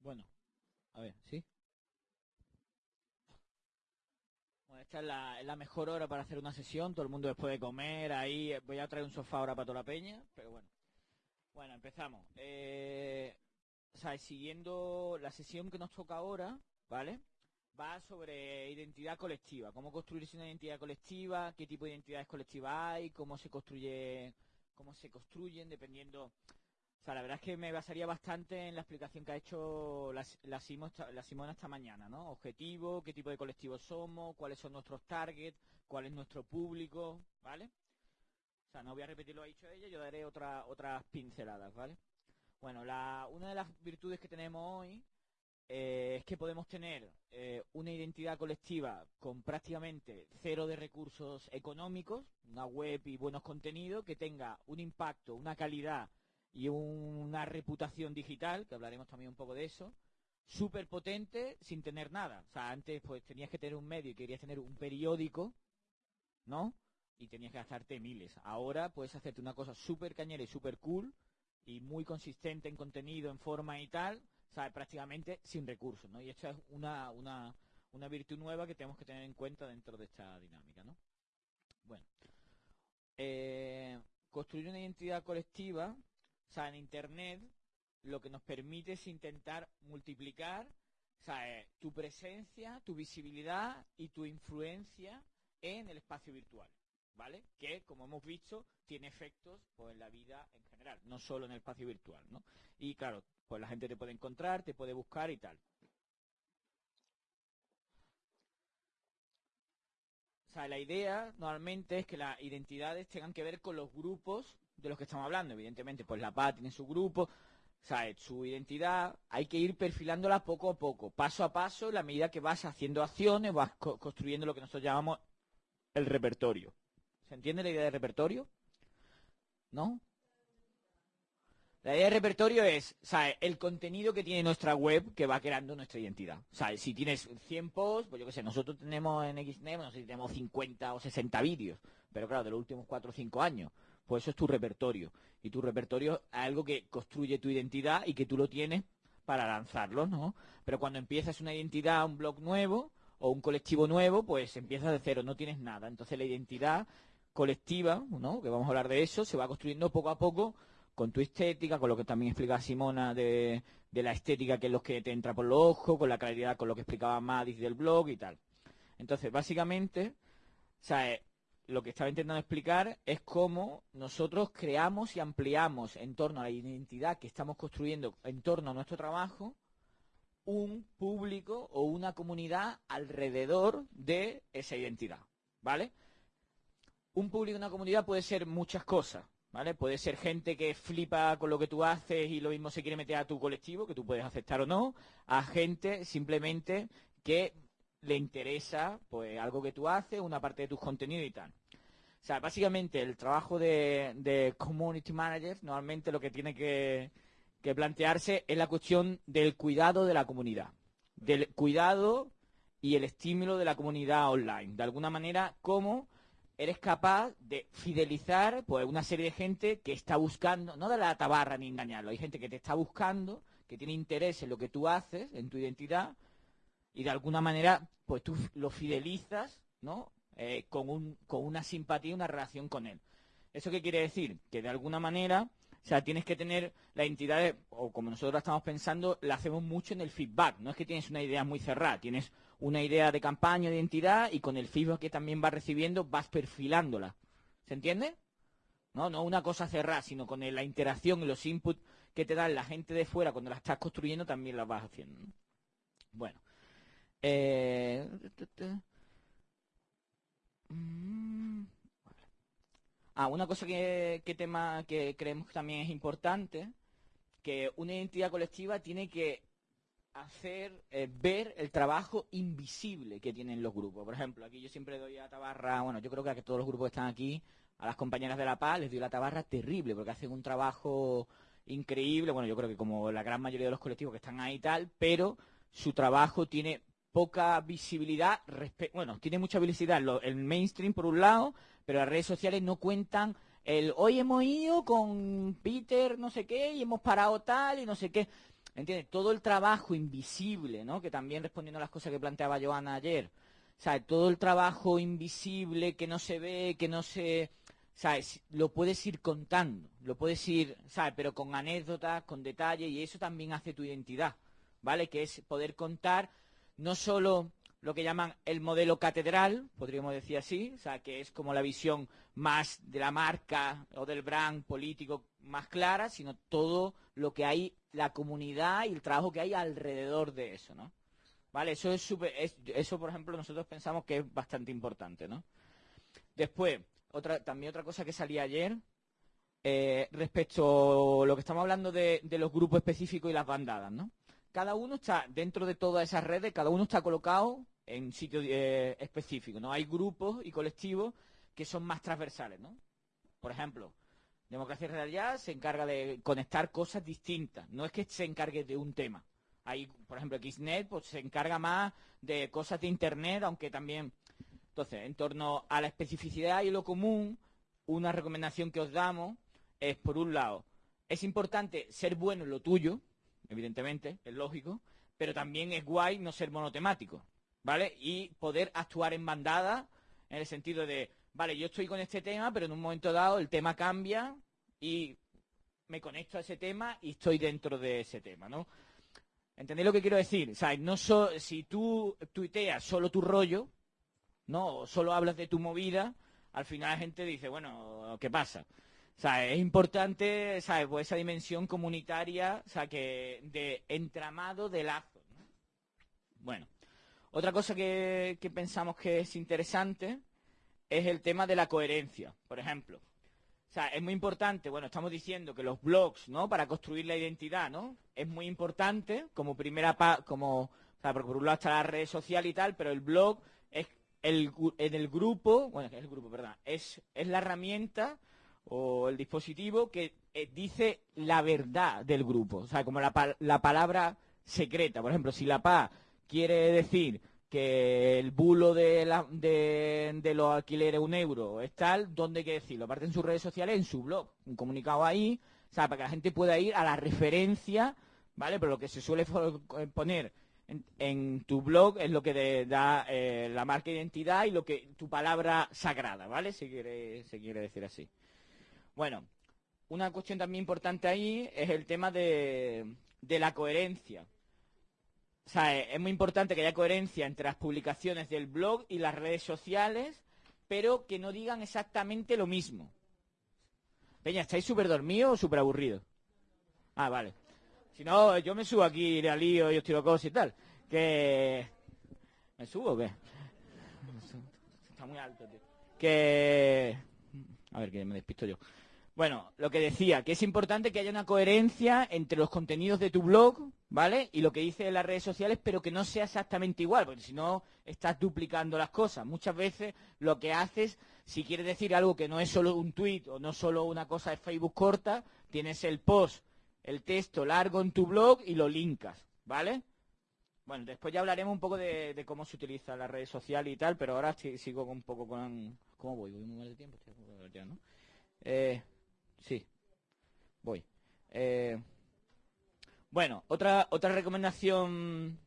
Bueno, a ver, ¿sí? Bueno, esta es la, la mejor hora para hacer una sesión, todo el mundo después de comer, ahí voy a traer un sofá ahora para toda la peña, pero bueno. Bueno, empezamos. Eh, o sea, siguiendo la sesión que nos toca ahora, ¿vale? Va sobre identidad colectiva, cómo construirse una identidad colectiva, qué tipo de identidades colectivas hay, cómo se construye, cómo se construyen, dependiendo o sea, la verdad es que me basaría bastante en la explicación que ha hecho la, la, Simona esta mañana, ¿no? Objetivo, qué tipo de colectivo somos, cuáles son nuestros targets, cuál es nuestro público, ¿vale? O sea, no voy a repetir lo que ha dicho ella, yo daré otra, otras pinceladas, ¿vale? Bueno, la, una de las virtudes que tenemos hoy eh, es que podemos tener eh, una identidad colectiva con prácticamente cero de recursos económicos, una web y buenos contenidos, que tenga un impacto, una calidad y una reputación digital, que hablaremos también un poco de eso, súper potente sin tener nada. O sea, antes pues tenías que tener un medio y querías tener un periódico, ¿no? Y tenías que gastarte miles. Ahora puedes hacerte una cosa súper cañera y súper cool y muy consistente en contenido, en forma y tal, o prácticamente sin recursos, ¿no? Y esto es una, una, una virtud nueva que tenemos que tener en cuenta dentro de esta dinámica, ¿no? Bueno. Eh, construir una identidad colectiva o sea, en Internet lo que nos permite es intentar multiplicar eh, tu presencia, tu visibilidad y tu influencia en el espacio virtual, ¿vale? Que, como hemos visto, tiene efectos pues, en la vida en general, no solo en el espacio virtual, ¿no? Y claro, pues la gente te puede encontrar, te puede buscar y tal. O sea, la idea normalmente es que las identidades tengan que ver con los grupos de los que estamos hablando. Evidentemente, pues la PA tiene su grupo, ¿sabes? su identidad, hay que ir perfilándola poco a poco, paso a paso, en la medida que vas haciendo acciones, vas construyendo lo que nosotros llamamos el repertorio. ¿Se entiende la idea de repertorio? ¿No? La idea de repertorio es, ¿sabes? El contenido que tiene nuestra web que va creando nuestra identidad. ¿Sabes? Si tienes 100 posts, pues yo qué sé, nosotros tenemos en XNET, no sé si tenemos 50 o 60 vídeos, pero claro, de los últimos 4 o 5 años. Pues eso es tu repertorio. Y tu repertorio es algo que construye tu identidad y que tú lo tienes para lanzarlo, ¿no? Pero cuando empiezas una identidad, un blog nuevo o un colectivo nuevo, pues empiezas de cero, no tienes nada. Entonces la identidad colectiva, ¿no? Que vamos a hablar de eso, se va construyendo poco a poco con tu estética, con lo que también explica Simona de, la estética, que es lo que te entra por los ojos, con la claridad, con lo que explicaba Madis del blog y tal. Entonces, básicamente, o sea, lo que estaba intentando explicar es cómo nosotros creamos y ampliamos en torno a la identidad que estamos construyendo en torno a nuestro trabajo un público o una comunidad alrededor de esa identidad, ¿vale? Un público, una comunidad puede ser muchas cosas, ¿vale? Puede ser gente que flipa con lo que tú haces y lo mismo se quiere meter a tu colectivo, que tú puedes aceptar o no, a gente simplemente que le interesa pues algo que tú haces, una parte de tus contenidos y tal. O sea, básicamente el trabajo de, community manager normalmente lo que tiene que, plantearse es la cuestión del cuidado de la comunidad, del cuidado y el estímulo de la comunidad online. De alguna manera, cómo eres capaz de fidelizar pues una serie de gente que está buscando, no de la tabarra ni engañarlo, hay gente que te está buscando, que tiene interés en lo que tú haces, en tu identidad, y de alguna manera, pues tú lo fidelizas, ¿no? Eh, con, un, con una simpatía, una relación con él. ¿Eso qué quiere decir? Que de alguna manera, o sea, tienes que tener la entidad, o como nosotros estamos pensando, la hacemos mucho en el feedback. No es que tienes una idea muy cerrada, tienes una idea de campaña, de identidad, y con el feedback que también vas recibiendo, vas perfilándola. ¿Se entiende? No, no una cosa cerrada, sino con la interacción y los inputs que te dan la gente de fuera cuando la estás construyendo, también la vas haciendo. Bueno. Eh, Mm. Ah, una cosa que, tema que creemos que también es importante, que una identidad colectiva tiene que hacer eh, ver el trabajo invisible que tienen los grupos. Por ejemplo, aquí yo siempre doy a tabarra, bueno, yo creo que a todos los grupos que están aquí, a las compañeras de La Paz, les doy la tabarra terrible, porque hacen un trabajo increíble, bueno, yo creo que como la gran mayoría de los colectivos que están ahí y tal, pero su trabajo tiene poca visibilidad, bueno, tiene mucha visibilidad el mainstream por un lado, pero las redes sociales no cuentan el hoy hemos ido con Peter no sé qué y hemos parado tal y no sé qué. ¿entiendes? Todo el trabajo invisible, ¿no? Que también respondiendo a las cosas que planteaba Joana ayer, ¿sabes? Todo el trabajo invisible que no se ve, que no se... ¿sabes? Lo puedes ir contando, lo puedes ir, ¿sabes? Pero con anécdotas, con detalles, y eso también hace tu identidad, ¿vale? Que es poder contar no solo lo que llaman el modelo catedral, podríamos decir así, o sea, que es como la visión más de la marca o del brand político más clara, sino todo lo que hay, la comunidad y el trabajo que hay alrededor de eso, ¿no? ¿Vale? Eso es, eso, por ejemplo, nosotros pensamos que es bastante importante, ¿no? Después, otra, también otra cosa que salía ayer, eh, respecto a lo que estamos hablando de, de los grupos específicos y las bandadas, ¿no? Cada uno está dentro de todas esas redes, cada uno está colocado en sitios eh, específicos, ¿no? Hay grupos y colectivos que son más transversales, ¿no? Por ejemplo, Democracia Real ya se encarga de conectar cosas distintas, no es que se encargue de un tema. Hay, por ejemplo, Xnet pues, se encarga más de cosas de Internet, aunque también... Entonces, en torno a la especificidad y lo común, una recomendación que os damos es, por un lado, es importante ser bueno en lo tuyo, evidentemente, es lógico, pero también es guay no ser monotemático, ¿vale? Y poder actuar en bandada en el sentido de, vale, yo estoy con este tema, pero en un momento dado el tema cambia y me conecto a ese tema y estoy dentro de ese tema, ¿no? ¿Entendéis lo que quiero decir? O sea, no si tú tuiteas solo tu rollo, ¿no? O solo hablas de tu movida, al final la gente dice, bueno, ¿qué pasa? Sea, es importante, ¿sabes? Pues esa dimensión comunitaria, o sea, que de entramado de lazos. Bueno, otra cosa que, pensamos que es interesante es el tema de la coherencia, por ejemplo. O sea, es muy importante, bueno, estamos diciendo que los blogs, ¿no? Para construir la identidad, ¿no? Es muy importante como primera pa como, o sea, por un lado está la red social y tal, pero el blog es el, en el grupo, bueno, es el grupo, perdón, es, es la herramienta o el dispositivo que eh, dice la verdad del grupo, o sea, como la, palabra secreta. Por ejemplo, si la PA quiere decir que el bulo de, la, de, los alquileres un euro es tal, ¿dónde hay que decirlo? Aparte en sus redes sociales, en su blog, un comunicado ahí, o sea, para que la gente pueda ir a la referencia, ¿vale? Pero lo que se suele poner en, tu blog es lo que da eh, la marca de identidad y lo que tu palabra sagrada, ¿vale? Se quiere, se quiere decir así. Bueno, una cuestión también importante ahí es el tema de, la coherencia. O sea, es muy importante que haya coherencia entre las publicaciones del blog y las redes sociales, pero que no digan exactamente lo mismo. Peña, ¿estáis súper dormidos o súper aburridos? Ah, vale. Si no, yo me subo aquí de lío y os tiro cosas y tal. Que... ¿Me subo o qué? Está muy alto, tío. Que... A ver, que me despisto yo. Bueno, lo que decía, que es importante que haya una coherencia entre los contenidos de tu blog, ¿vale? Y lo que dice en las redes sociales, pero que no sea exactamente igual, porque si no estás duplicando las cosas. Muchas veces lo que haces, si quieres decir algo que no es solo un tweet o no solo una cosa de Facebook corta, tienes el post, el texto largo en tu blog y lo linkas, ¿vale? Bueno, después ya hablaremos un poco de, cómo se utiliza la red social y tal, pero ahora sigo un poco con... ¿Cómo voy? ¿Voy muy mal de tiempo? ¿no? Eh, Sí, voy. Eh, bueno, otra, otra recomendación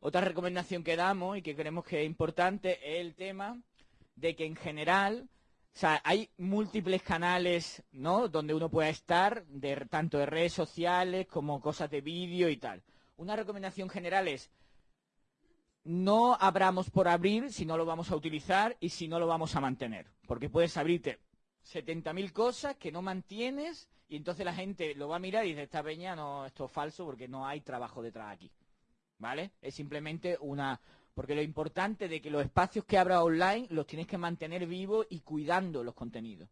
otra recomendación que damos y que creemos que es importante es el tema de que en general, o sea, hay múltiples canales, ¿no? Donde uno pueda estar, de, tanto de redes sociales como cosas de vídeo y tal. Una recomendación general es no abramos por abrir si no lo vamos a utilizar y si no lo vamos a mantener. Porque puedes abrirte 70.000 cosas que no mantienes y entonces la gente lo va a mirar y dice, esta peña no, esto es falso porque no hay trabajo detrás aquí. ¿Vale? Es simplemente una... Porque lo importante de que los espacios que abra online los tienes que mantener vivos y cuidando los contenidos.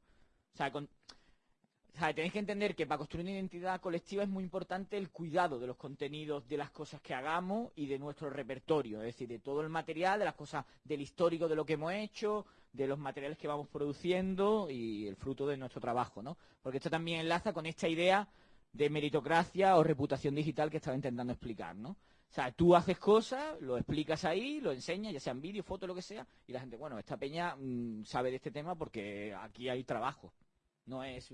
Tenéis que entender que para construir una identidad colectiva es muy importante el cuidado de los contenidos, de las cosas que hagamos y de nuestro repertorio, es decir, de todo el material, de las cosas, del histórico de lo que hemos hecho, de los materiales que vamos produciendo y el fruto de nuestro trabajo, ¿no? Porque esto también enlaza con esta idea de meritocracia o reputación digital que estaba intentando explicar, ¿no? O sea, tú haces cosas, lo explicas ahí, lo enseñas, ya sean vídeo, foto, lo que sea, y la gente, bueno, esta peña mm, sabe de este tema porque aquí hay trabajo, no es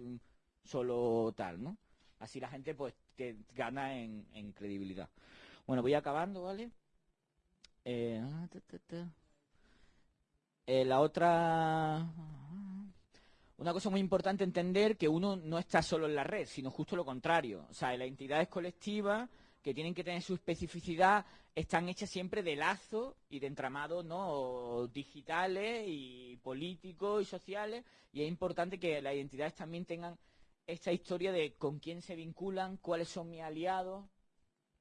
solo tal, ¿no? Así la gente pues te gana en, credibilidad. Bueno, voy acabando, ¿vale? Eh, eh, la otra... Una cosa muy importante entender que uno no está solo en la red, sino justo lo contrario. O sea, las entidades colectivas que tienen que tener su especificidad están hechas siempre de lazos y de entramados ¿no? digitales y políticos y sociales y es importante que las identidades también tengan esta historia de con quién se vinculan, cuáles son mis aliados,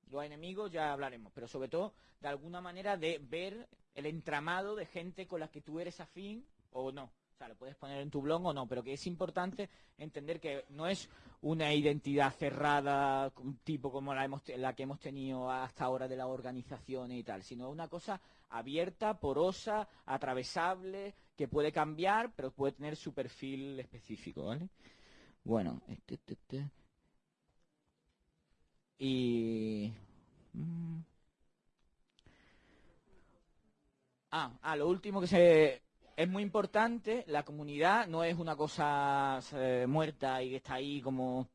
los enemigos ya hablaremos, pero sobre todo de alguna manera de ver el entramado de gente con la que tú eres afín o no. O sea, lo puedes poner en tu blog o no, pero que es importante entender que no es una identidad cerrada, tipo como la que hemos tenido hasta ahora de las organizaciones y tal, sino una cosa abierta, porosa, atravesable, que puede cambiar, pero puede tener su perfil específico, ¿vale? Bueno, este, este, este. Y... Mm. Ah, ah, lo último que se es muy importante, la comunidad no es una cosa eh, muerta y que está ahí como,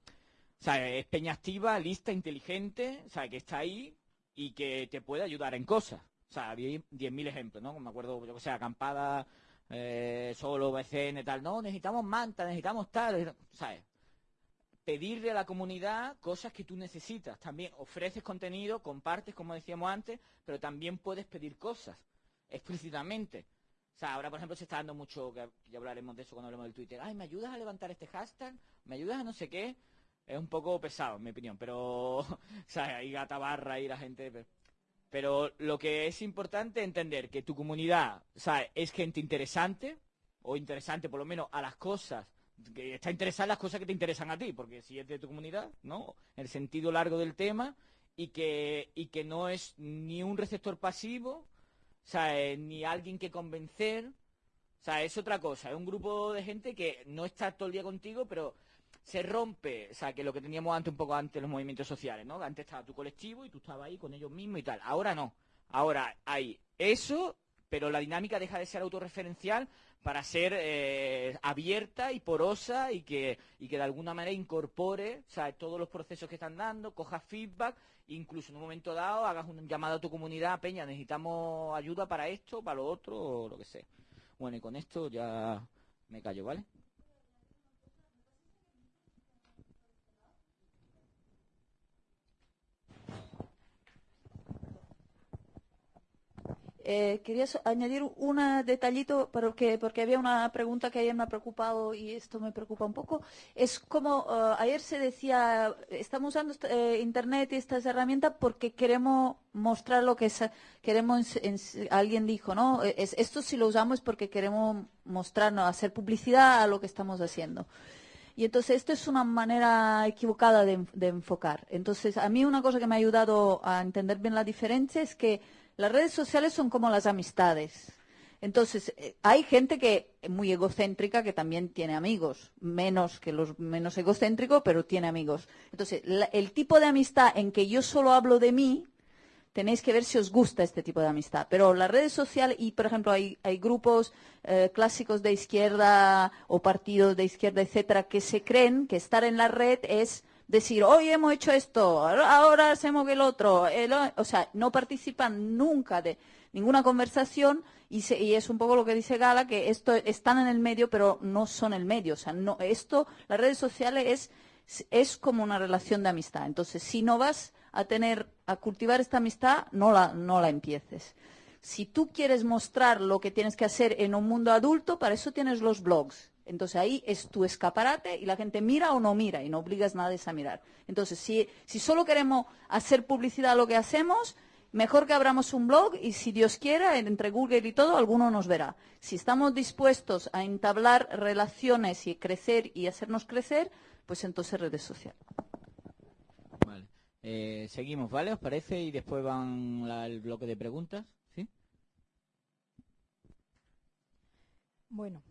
sea, Es peña activa, lista, inteligente, sea, Que está ahí y que te puede ayudar en cosas. O sea, había 10.000 ejemplos, ¿no? Me acuerdo, yo que sé, acampada, eh, solo, BCN, tal. No, necesitamos manta, necesitamos tal, ¿sabes? Pedirle a la comunidad cosas que tú necesitas. También ofreces contenido, compartes, como decíamos antes, pero también puedes pedir cosas explícitamente. O sea, ahora, por ejemplo, se está dando mucho, que ya hablaremos de eso cuando hablemos del Twitter. Ay, ¿me ayudas a levantar este hashtag? ¿Me ayudas a no sé qué? Es un poco pesado, en mi opinión, pero, o sea, hay gata barra y la gente... Pero, lo que es importante entender que tu comunidad, o sea, es gente interesante, o interesante por lo menos a las cosas, que está interesada en las cosas que te interesan a ti, porque si es de tu comunidad, ¿no? El sentido largo del tema, y que, y que no es ni un receptor pasivo, o eh, ni alguien que convencer. O es otra cosa. Es un grupo de gente que no está todo el día contigo, pero se rompe. O sea, que lo que teníamos antes, un poco antes, los movimientos sociales, ¿no? Antes estaba tu colectivo y tú estabas ahí con ellos mismos y tal. Ahora no. Ahora hay eso, pero la dinámica deja de ser autorreferencial para ser eh, abierta y porosa y que, y que de alguna manera incorpore o sea, todos los procesos que están dando, coja feedback incluso en un momento dado hagas un llamado a tu comunidad, Peña, necesitamos ayuda para esto, para lo otro, o lo que sea. Bueno, y con esto ya me callo, ¿vale? Eh, quería añadir un detallito porque, porque había una pregunta que ayer me ha preocupado y esto me preocupa un poco. Es como eh, ayer se decía, estamos usando eh, Internet y estas herramientas porque queremos mostrar lo que es, queremos, alguien dijo, ¿no? esto si lo usamos porque queremos mostrarnos, hacer publicidad a lo que estamos haciendo. Y entonces esto es una manera equivocada de, de enfocar. Entonces a mí una cosa que me ha ayudado a entender bien la diferencia es que las redes sociales son como las amistades. Entonces, eh, hay gente que muy egocéntrica que también tiene amigos, menos que los menos egocéntricos, pero tiene amigos. Entonces, el tipo de amistad en que yo solo hablo de mí, tenéis que ver si os gusta este tipo de amistad. Pero las redes sociales, y por ejemplo, hay, grupos eh, clásicos de izquierda o partidos de izquierda, etcétera, que se creen que estar en la red es decir, hoy hemos hecho esto, ahora hacemos el otro. o sea, no participan nunca de ninguna conversación y, es un poco lo que dice Gala, que esto están en el medio, pero no son el medio. O sea, no, esto, las redes sociales es, es como una relación de amistad. Entonces, si no vas a tener, a cultivar esta amistad, no la, no la empieces. Si tú quieres mostrar lo que tienes que hacer en un mundo adulto, para eso tienes los blogs. Entonces ahí es tu escaparate y la gente mira o no mira y no obligas a nadie a mirar. Entonces, si, si solo queremos hacer publicidad a lo que hacemos, mejor que abramos un blog y si Dios quiera, entre Google y todo, alguno nos verá. Si estamos dispuestos a entablar relaciones y crecer y hacernos crecer, pues entonces redes sociales. Vale. Eh, seguimos, ¿vale? ¿Os parece? Y después van el bloque de preguntas. ¿Sí? Bueno,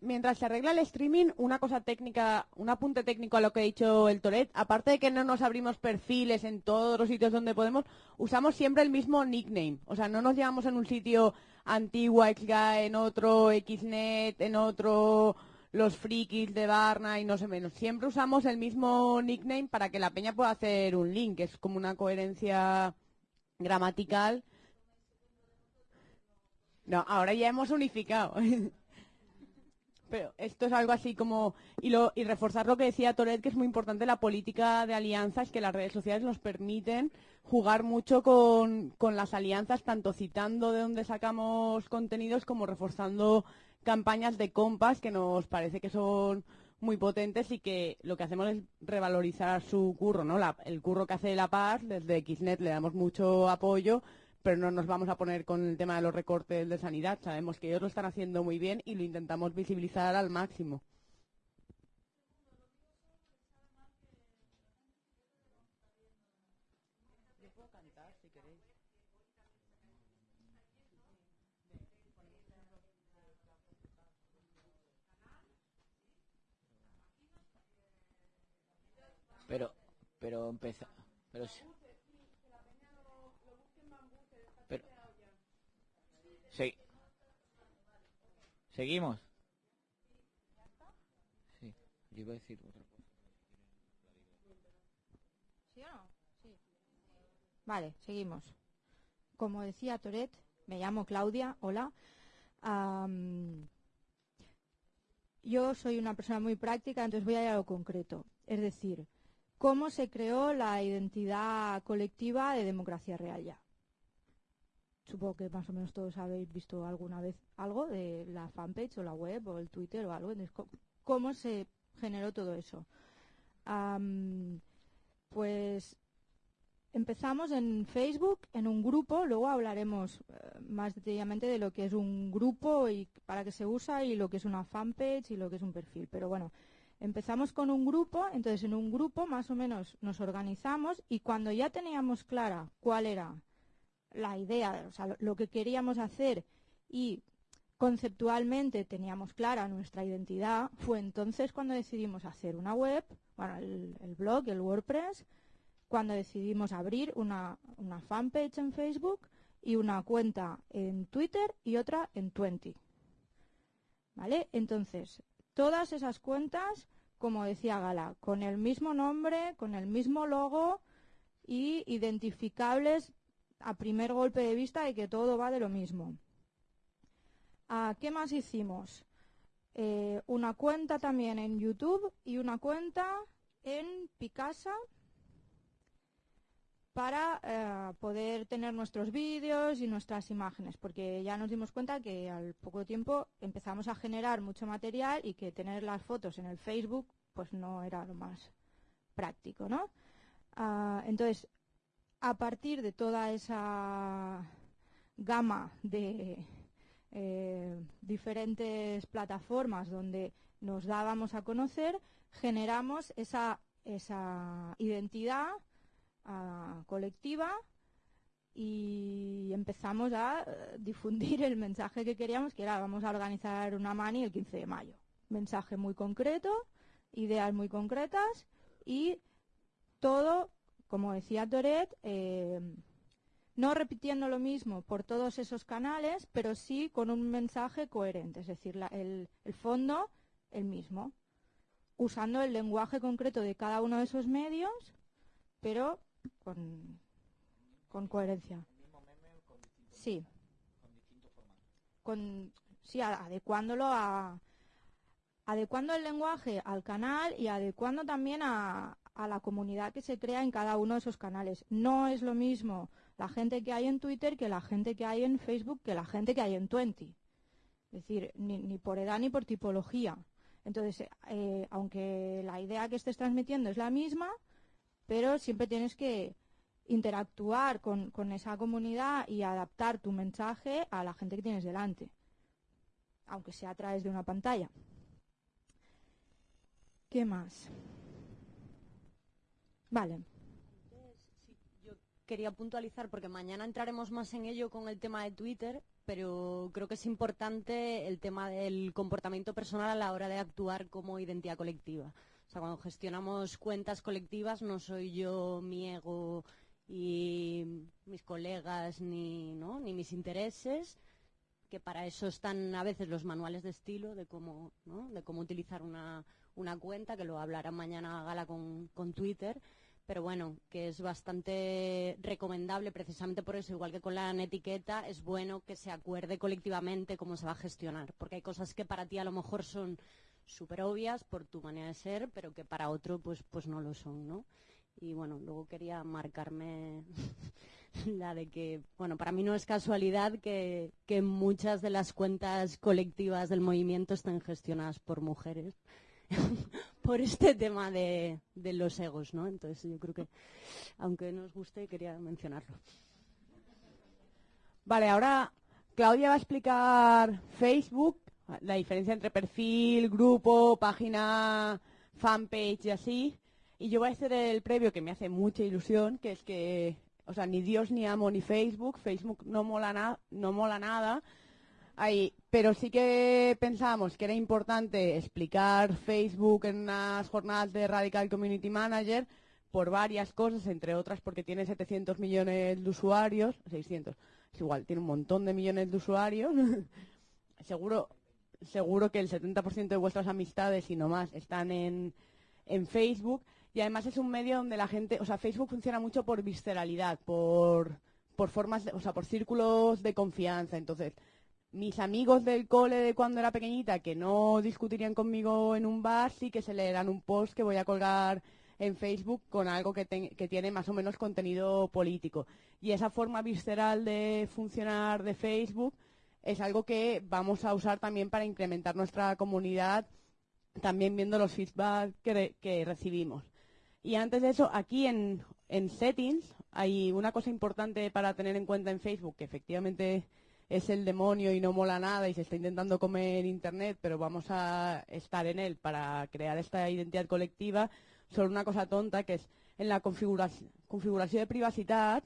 Mientras se arregla el streaming, una cosa técnica, un apunte técnico a lo que ha dicho el Toret, aparte de que no nos abrimos perfiles en todos los sitios donde podemos, usamos siempre el mismo nickname. O sea, no nos llevamos en un sitio antigua XGA, en otro XNet, en otro los frikis de Barna y no sé menos. Siempre usamos el mismo nickname para que la peña pueda hacer un link, es como una coherencia gramatical. No, ahora ya hemos unificado. Pero esto es algo así como, y, lo, y reforzar lo que decía Toret, que es muy importante la política de alianzas, que las redes sociales nos permiten jugar mucho con, con las alianzas, tanto citando de dónde sacamos contenidos como reforzando campañas de compas que nos parece que son muy potentes y que lo que hacemos es revalorizar su curro, ¿no? La- el curro que hace La Paz, desde Xnet le damos mucho apoyo, pero no nos vamos a poner con el tema de los recortes de sanidad. Sabemos que ellos lo están haciendo muy bien y lo intentamos visibilizar al máximo. Pero, pero empezó. Pero, sí. pero sí. Seguimos. Sí, yo iba a decir otra cosa. ¿Sí o no? Sí. Vale, seguimos. Como decía Toret, me llamo Claudia, hola. Am, yo soy una persona muy práctica, entonces voy a ir a lo concreto. Es decir, ¿cómo se creó la identidad colectiva de democracia real ya? Supongo que más o menos todos habéis visto alguna vez algo de la fanpage o la web o el Twitter o algo. ¿cómo- ¿Cómo se generó todo eso? Pues empezamos en Facebook, en un grupo, luego hablaremos eh, más detalladamente de lo que es un grupo y para qué se usa y lo que es una fanpage y lo que es un perfil. Pero bueno, empezamos con un grupo, entonces en un grupo más o menos nos organizamos y cuando ya teníamos clara cuál era la idea, o sea, lo- que queríamos hacer y conceptualmente teníamos clara nuestra identidad, fue entonces cuando decidimos hacer una web, bueno, el, el blog, el WordPress, cuando decidimos abrir una, una fanpage en Facebook y una cuenta en Twitter y otra en Twenty. ¿Vale? Entonces, todas esas cuentas, como decía Gala, con el mismo nombre, con el mismo logo y identificables a primer golpe de vista de que todo va de lo mismo. Ah, ¿Qué más hicimos? Eh, una cuenta también en YouTube y una cuenta en Picasa para eh, poder tener nuestros vídeos y nuestras imágenes, porque ya nos dimos cuenta que al poco tiempo empezamos a generar mucho material y que tener las fotos en el Facebook pues no era lo más práctico, ¿no? Ah, entonces, a partir de toda esa gama de eh, diferentes plataformas donde nos dábamos a conocer, generamos esa, esa identidad ah, colectiva y empezamos a eh, difundir el mensaje que queríamos, que era vamos a organizar una mani el 15 de mayo. Mensaje muy concreto, ideas muy concretas y todo, como decía Toret, eh, no repitiendo lo mismo por todos esos canales, pero sí con un mensaje coherente, es decir, la- el, el fondo el mismo, usando el lenguaje concreto de cada uno de esos medios, pero con, con coherencia. Sí. Con, sí, a- adecuándolo a adecuando el lenguaje al canal y adecuando también a, a la comunidad que se crea en cada uno de esos canales. No es lo mismo la gente que hay en Twitter que la gente que hay en Facebook que la gente que hay en Twenty. Es decir, ni, ni por edad ni por tipología. Entonces, eh, aunque la idea que estés transmitiendo es la misma, pero siempre tienes que interactuar con, con esa comunidad y adaptar tu mensaje a la gente que tienes delante, aunque sea a través de una pantalla. ¿Qué más? Vale. Yo quería puntualizar, porque mañana entraremos más en ello con el tema de Twitter, pero creo que es importante el tema del comportamiento personal a la hora de actuar como identidad colectiva. Sea, cuando gestionamos cuentas colectivas no soy yo mi ego y mis colegas ni, ¿no? ni mis intereses, que para eso están a veces los manuales de estilo de cómo, ¿no? de cómo utilizar una, una cuenta, que lo hablará mañana Gala con, con Twitter, pero bueno, que es bastante recomendable precisamente por eso, igual que con la etiqueta, es bueno que se acuerde colectivamente cómo se va a gestionar, porque hay cosas que para ti a lo mejor son súper obvias por tu manera de ser, pero que para otro pues, pues no lo son, ¿no? Y bueno, luego quería marcarme la de que, bueno, para mí no es casualidad que, que muchas de las cuentas colectivas del movimiento estén gestionadas por mujeres por este tema de, de, los egos, ¿no? Entonces yo creo que, aunque nos guste, quería mencionarlo. Vale, ahora Claudia va a explicar Facebook, la diferencia entre perfil, grupo, página, fanpage y así. Y yo voy a hacer el previo que me hace mucha ilusión, que es que, o sea, ni Dios ni amo ni Facebook, Facebook no mola, no mola nada, Ahí, pero sí que pensábamos que era importante explicar Facebook en unas jornadas de Radical Community Manager por varias cosas, entre otras porque tiene 700 millones de usuarios, 600, es igual, tiene un montón de millones de usuarios. seguro, seguro que el 70% de vuestras amistades y no más están en, en Facebook. Y además es un medio donde la gente, o sea, Facebook funciona mucho por visceralidad, por, por formas, o sea, por círculos de confianza. Entonces, mis amigos del cole de cuando era pequeñita que no discutirían conmigo en un bar, sí que se leerán un post que voy a colgar en Facebook con algo que, que, tiene más o menos contenido político. Y esa forma visceral de funcionar de Facebook es algo que vamos a usar también para incrementar nuestra comunidad, también viendo los feedback que, recibimos. Y antes de eso, aquí en, en Settings hay una cosa importante para tener en cuenta en Facebook, que efectivamente es el demonio y no mola nada y se está intentando comer Internet, pero vamos a estar en él para crear esta identidad colectiva, solo una cosa tonta que es en la configuración, de privacidad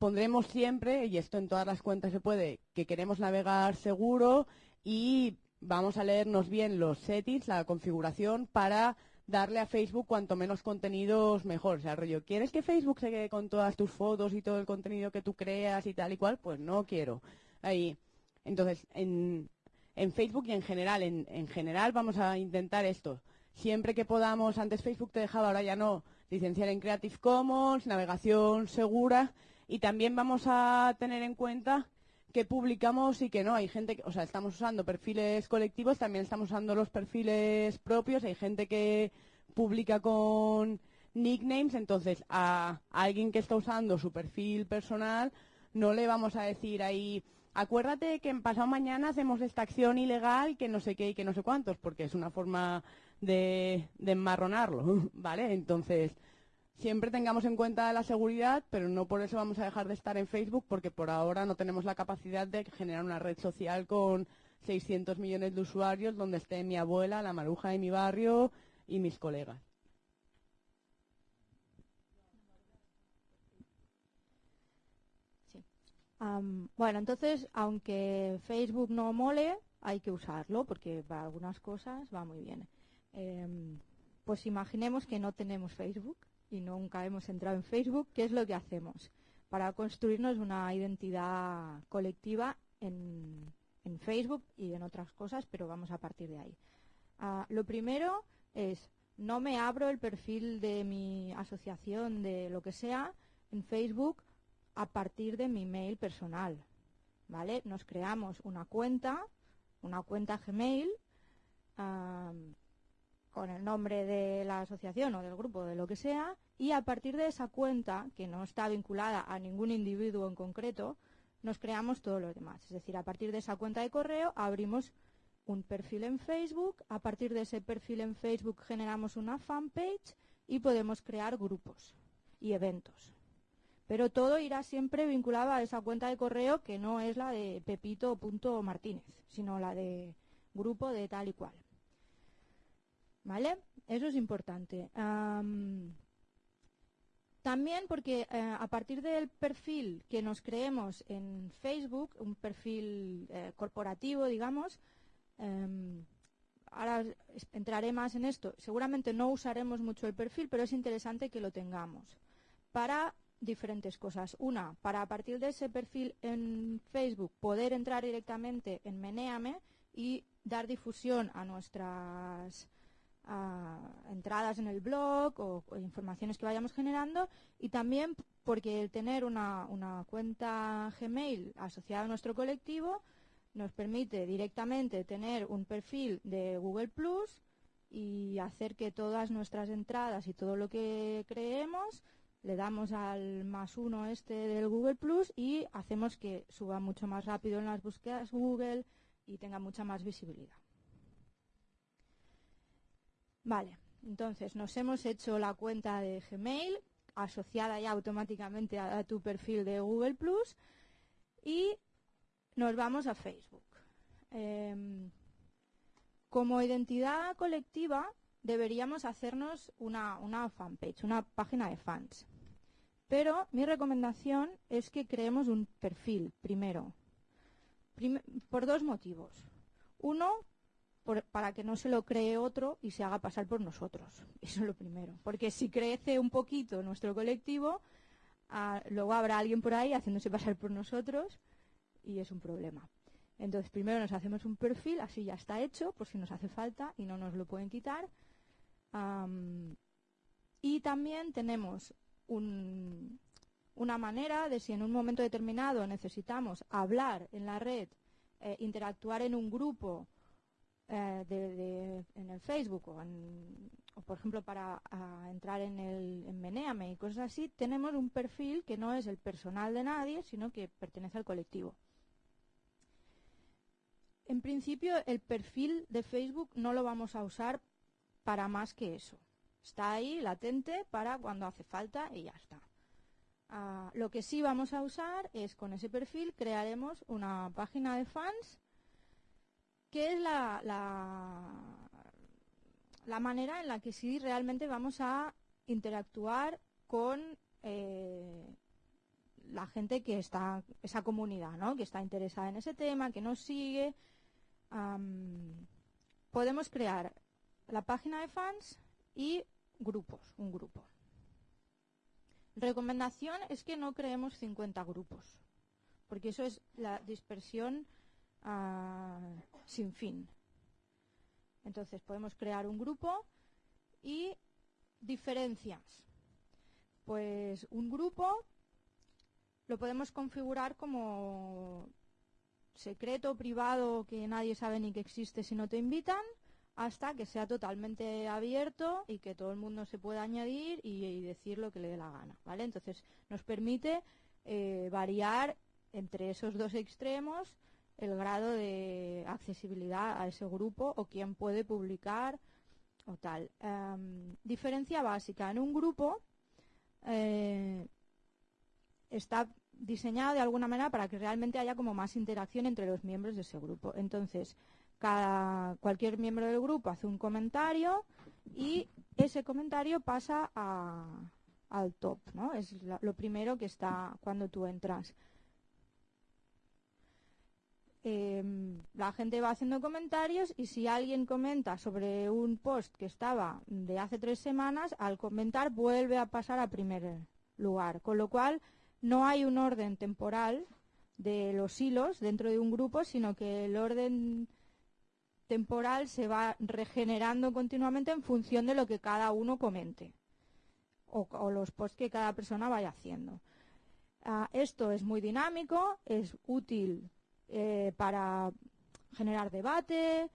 pondremos siempre, y esto en todas las cuentas se puede, que queremos navegar seguro y vamos a leernos bien los settings, la configuración, para darle a Facebook cuanto menos contenidos mejor. O sea, rollo, ¿quieres que Facebook se quede con todas tus fotos y todo el contenido que tú creas y tal y cual? Pues no quiero ahí. Entonces, en, en Facebook y en general, en, en, general vamos a intentar esto. Siempre que podamos, antes Facebook te dejaba, ahora ya no, licenciar en Creative Commons, navegación segura y también vamos a tener en cuenta que publicamos y que no. Hay gente, que, o sea, estamos usando perfiles colectivos, también estamos usando los perfiles propios. Hay gente que publica con nicknames, entonces a alguien que está usando su perfil personal no le vamos a decir ahí acuérdate que en pasado mañana hacemos esta acción ilegal que no sé qué y que no sé cuántos, porque es una forma de, de enmarronarlo, ¿vale? Entonces, siempre tengamos en cuenta la seguridad, pero no por eso vamos a dejar de estar en Facebook, porque por ahora no tenemos la capacidad de generar una red social con 600 millones de usuarios donde esté mi abuela, la maruja de mi barrio y mis colegas. bueno, entonces, aunque Facebook no mole, hay que usarlo porque para algunas cosas va muy bien. Em, pues imaginemos que no tenemos Facebook y nunca hemos entrado en Facebook, ¿qué es lo que hacemos? Para construirnos una identidad colectiva en, Facebook y en otras cosas, pero vamos a partir de ahí. Ah, lo primero es, no me abro el perfil de mi asociación, de lo que sea, en Facebook a partir de mi mail personal. ¿Vale? Nos creamos una cuenta, una cuenta Gmail, con el nombre de la asociación o del grupo, de lo que sea, y a partir de esa cuenta, que no está vinculada a ningún individuo en concreto, nos creamos todo lo demás. Es decir, a partir de esa cuenta de correo abrimos un perfil en Facebook, a partir de ese perfil en Facebook generamos una fanpage y podemos crear grupos y eventos. Pero todo irá siempre vinculado a esa cuenta de correo que no es la de pepito.martínez, sino la de grupo de tal y cual. ¿Vale? Eso es importante. También porque eh, a partir del perfil que nos creemos en Facebook, un perfil eh, corporativo, digamos, em, ahora entraré más en esto, seguramente no usaremos mucho el perfil, pero es interesante que lo tengamos para diferentes cosas. Una, para a partir de ese perfil en Facebook poder entrar directamente en Menéame y dar difusión a nuestras ah, entradas en el blog o, o informaciones que vayamos generando y también porque el tener una, una cuenta Gmail asociada a nuestro colectivo nos permite directamente tener un perfil de Google Plus y hacer que todas nuestras entradas y todo lo que creemos le damos al más uno este del Google Plus y hacemos que suba mucho más rápido en las búsquedas Google y tenga mucha más visibilidad. Vale, entonces nos hemos hecho la cuenta de Gmail asociada ya automáticamente a, tu perfil de Google Plus y nos vamos a Facebook. Em, como identidad colectiva deberíamos hacernos una, una fanpage, una página de fans. Pero mi recomendación es que creemos un perfil primero. Prim- por dos motivos. Uno, para que no se lo cree otro y se haga pasar por nosotros. Eso es lo primero. Porque si crece un poquito nuestro colectivo, ah, luego habrá alguien por ahí haciéndose pasar por nosotros y es un problema. Entonces, primero nos hacemos un perfil, así ya está hecho, por si nos hace falta y no nos lo pueden quitar. Y también tenemos un- una manera de si en un momento determinado necesitamos hablar en la red, eh, interactuar en un grupo eh, de- de- en el Facebook o, en- o, por ejemplo para entrar en el en Menéame y cosas así, tenemos un perfil que no es el personal de nadie, sino que pertenece al colectivo. En principio, el perfil de Facebook no lo vamos a usar para más que eso. Está ahí latente para cuando hace falta y ya está. Ah, lo que sí vamos a usar es con ese perfil crearemos una página de fans que es la, manera en la que sí realmente vamos a interactuar con eh, la gente que está, esa comunidad, ¿no? que está interesada en ese tema, que nos sigue. Podemos crear la página de fans y grupos, un grupo. Recomendación es que no creemos 50 grupos, porque eso es la dispersión ah, sin fin. Entonces podemos crear un grupo y diferencias. Pues un grupo lo podemos configurar como secreto, privado, que nadie sabe ni que existe si no te invitan, hasta que sea totalmente abierto y que todo el mundo se pueda añadir y, decir lo que le dé la gana, ¿vale? Entonces nos permite eh, variar entre esos dos extremos el grado de accesibilidad a ese grupo o quién puede publicar o tal. Em, diferencia básica. En un grupo eh, está diseñado de alguna manera para que realmente haya como más interacción entre los miembros de ese grupo. Entonces, cada, cualquier miembro del grupo hace un comentario y ese comentario pasa a- al top, ¿no? Es lo primero que está cuando tú entras. Em, la gente va haciendo comentarios y si alguien comenta sobre un post que estaba de hace tres semanas, al comentar vuelve a pasar a primer lugar. Con lo cual, no hay un orden temporal de los hilos dentro de un grupo, sino que el orden temporal se va regenerando continuamente en función de lo que cada uno comente o, los posts que cada persona vaya haciendo. Ah, esto es muy dinámico, es útil eh, para generar debate,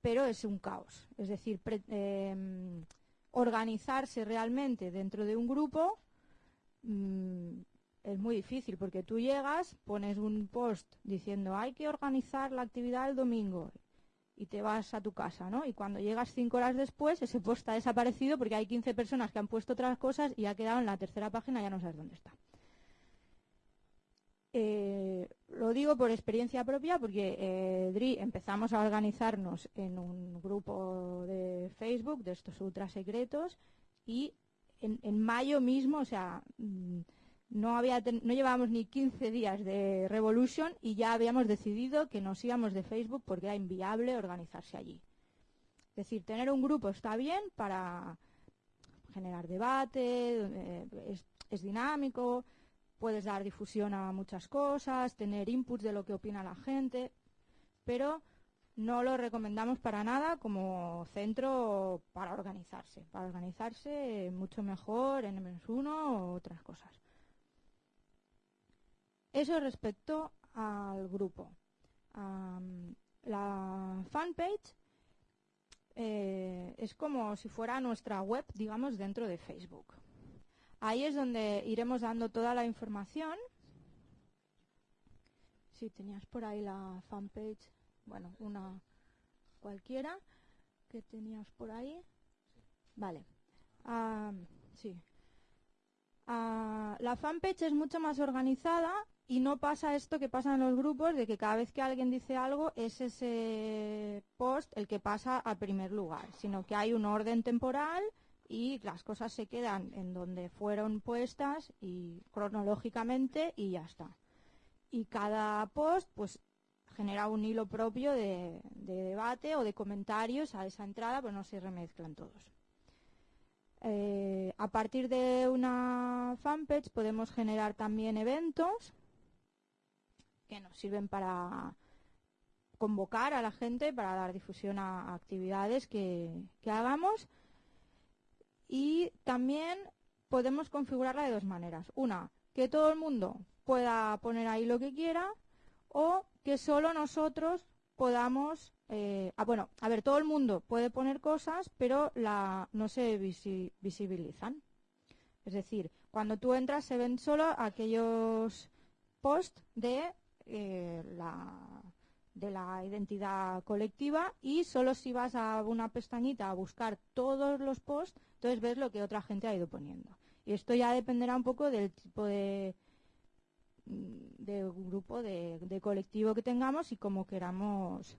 pero es un caos. Es decir, em, organizarse realmente dentro de un grupo mm, es muy difícil porque tú llegas, pones un post diciendo hay que organizar la actividad el domingo y te vas a tu casa, ¿no? Y cuando llegas cinco horas después, ese post ha desaparecido porque hay 15 personas que han puesto otras cosas y ha quedado en la tercera página ya no sabes dónde está. Eh, lo digo por experiencia propia porque eh, Dri empezamos a organizarnos en un grupo de Facebook de estos ultra secretos y en, en mayo mismo, o sea, mm, no, había, no llevábamos ni 15 días de Revolution y ya habíamos decidido que nos íbamos de Facebook porque era inviable organizarse allí. Es decir, tener un grupo está bien para generar debate, eh, es dinámico, puedes dar difusión a muchas cosas, tener inputs de lo que opina la gente, pero no lo recomendamos para nada como centro para organizarse. Para organizarse mucho mejor en N-1 o otras cosas. Eso respecto al grupo. La fanpage eh, es como si fuera nuestra web, digamos, dentro de Facebook. Ahí es donde iremos dando toda la información. Si tenías por ahí la fanpage, bueno, una cualquiera que tenías por ahí. Vale. Ah, sí. Ah, la fanpage es mucho más organizada y no pasa esto que pasa en los grupos de que cada vez que alguien dice algo es ese post el que pasa al primer lugar, sino que hay un orden temporal y las cosas se quedan en donde fueron puestas y cronológicamente y ya está. Y cada post pues genera un hilo propio de, de debate o de comentarios a esa entrada, pero no se remezclan todos. Eh, a partir de una fanpage podemos generar también eventos que nos sirven para convocar a la gente, para dar difusión a, actividades que hagamos. Y también podemos configurarla de dos maneras. Una, que todo el mundo pueda poner ahí lo que quiera o que solo nosotros podamos... eh, ah, bueno, a ver, todo el mundo puede poner cosas, pero la, no se visi- visibilizan. Es decir, cuando tú entras se ven solo aquellos posts de, eh, la, de la identidad colectiva y solo si vas a una pestañita a buscar todos los posts, entonces ves lo que otra gente ha ido poniendo. Y esto ya dependerá un poco del tipo de, de grupo, de, de colectivo que tengamos y cómo queramos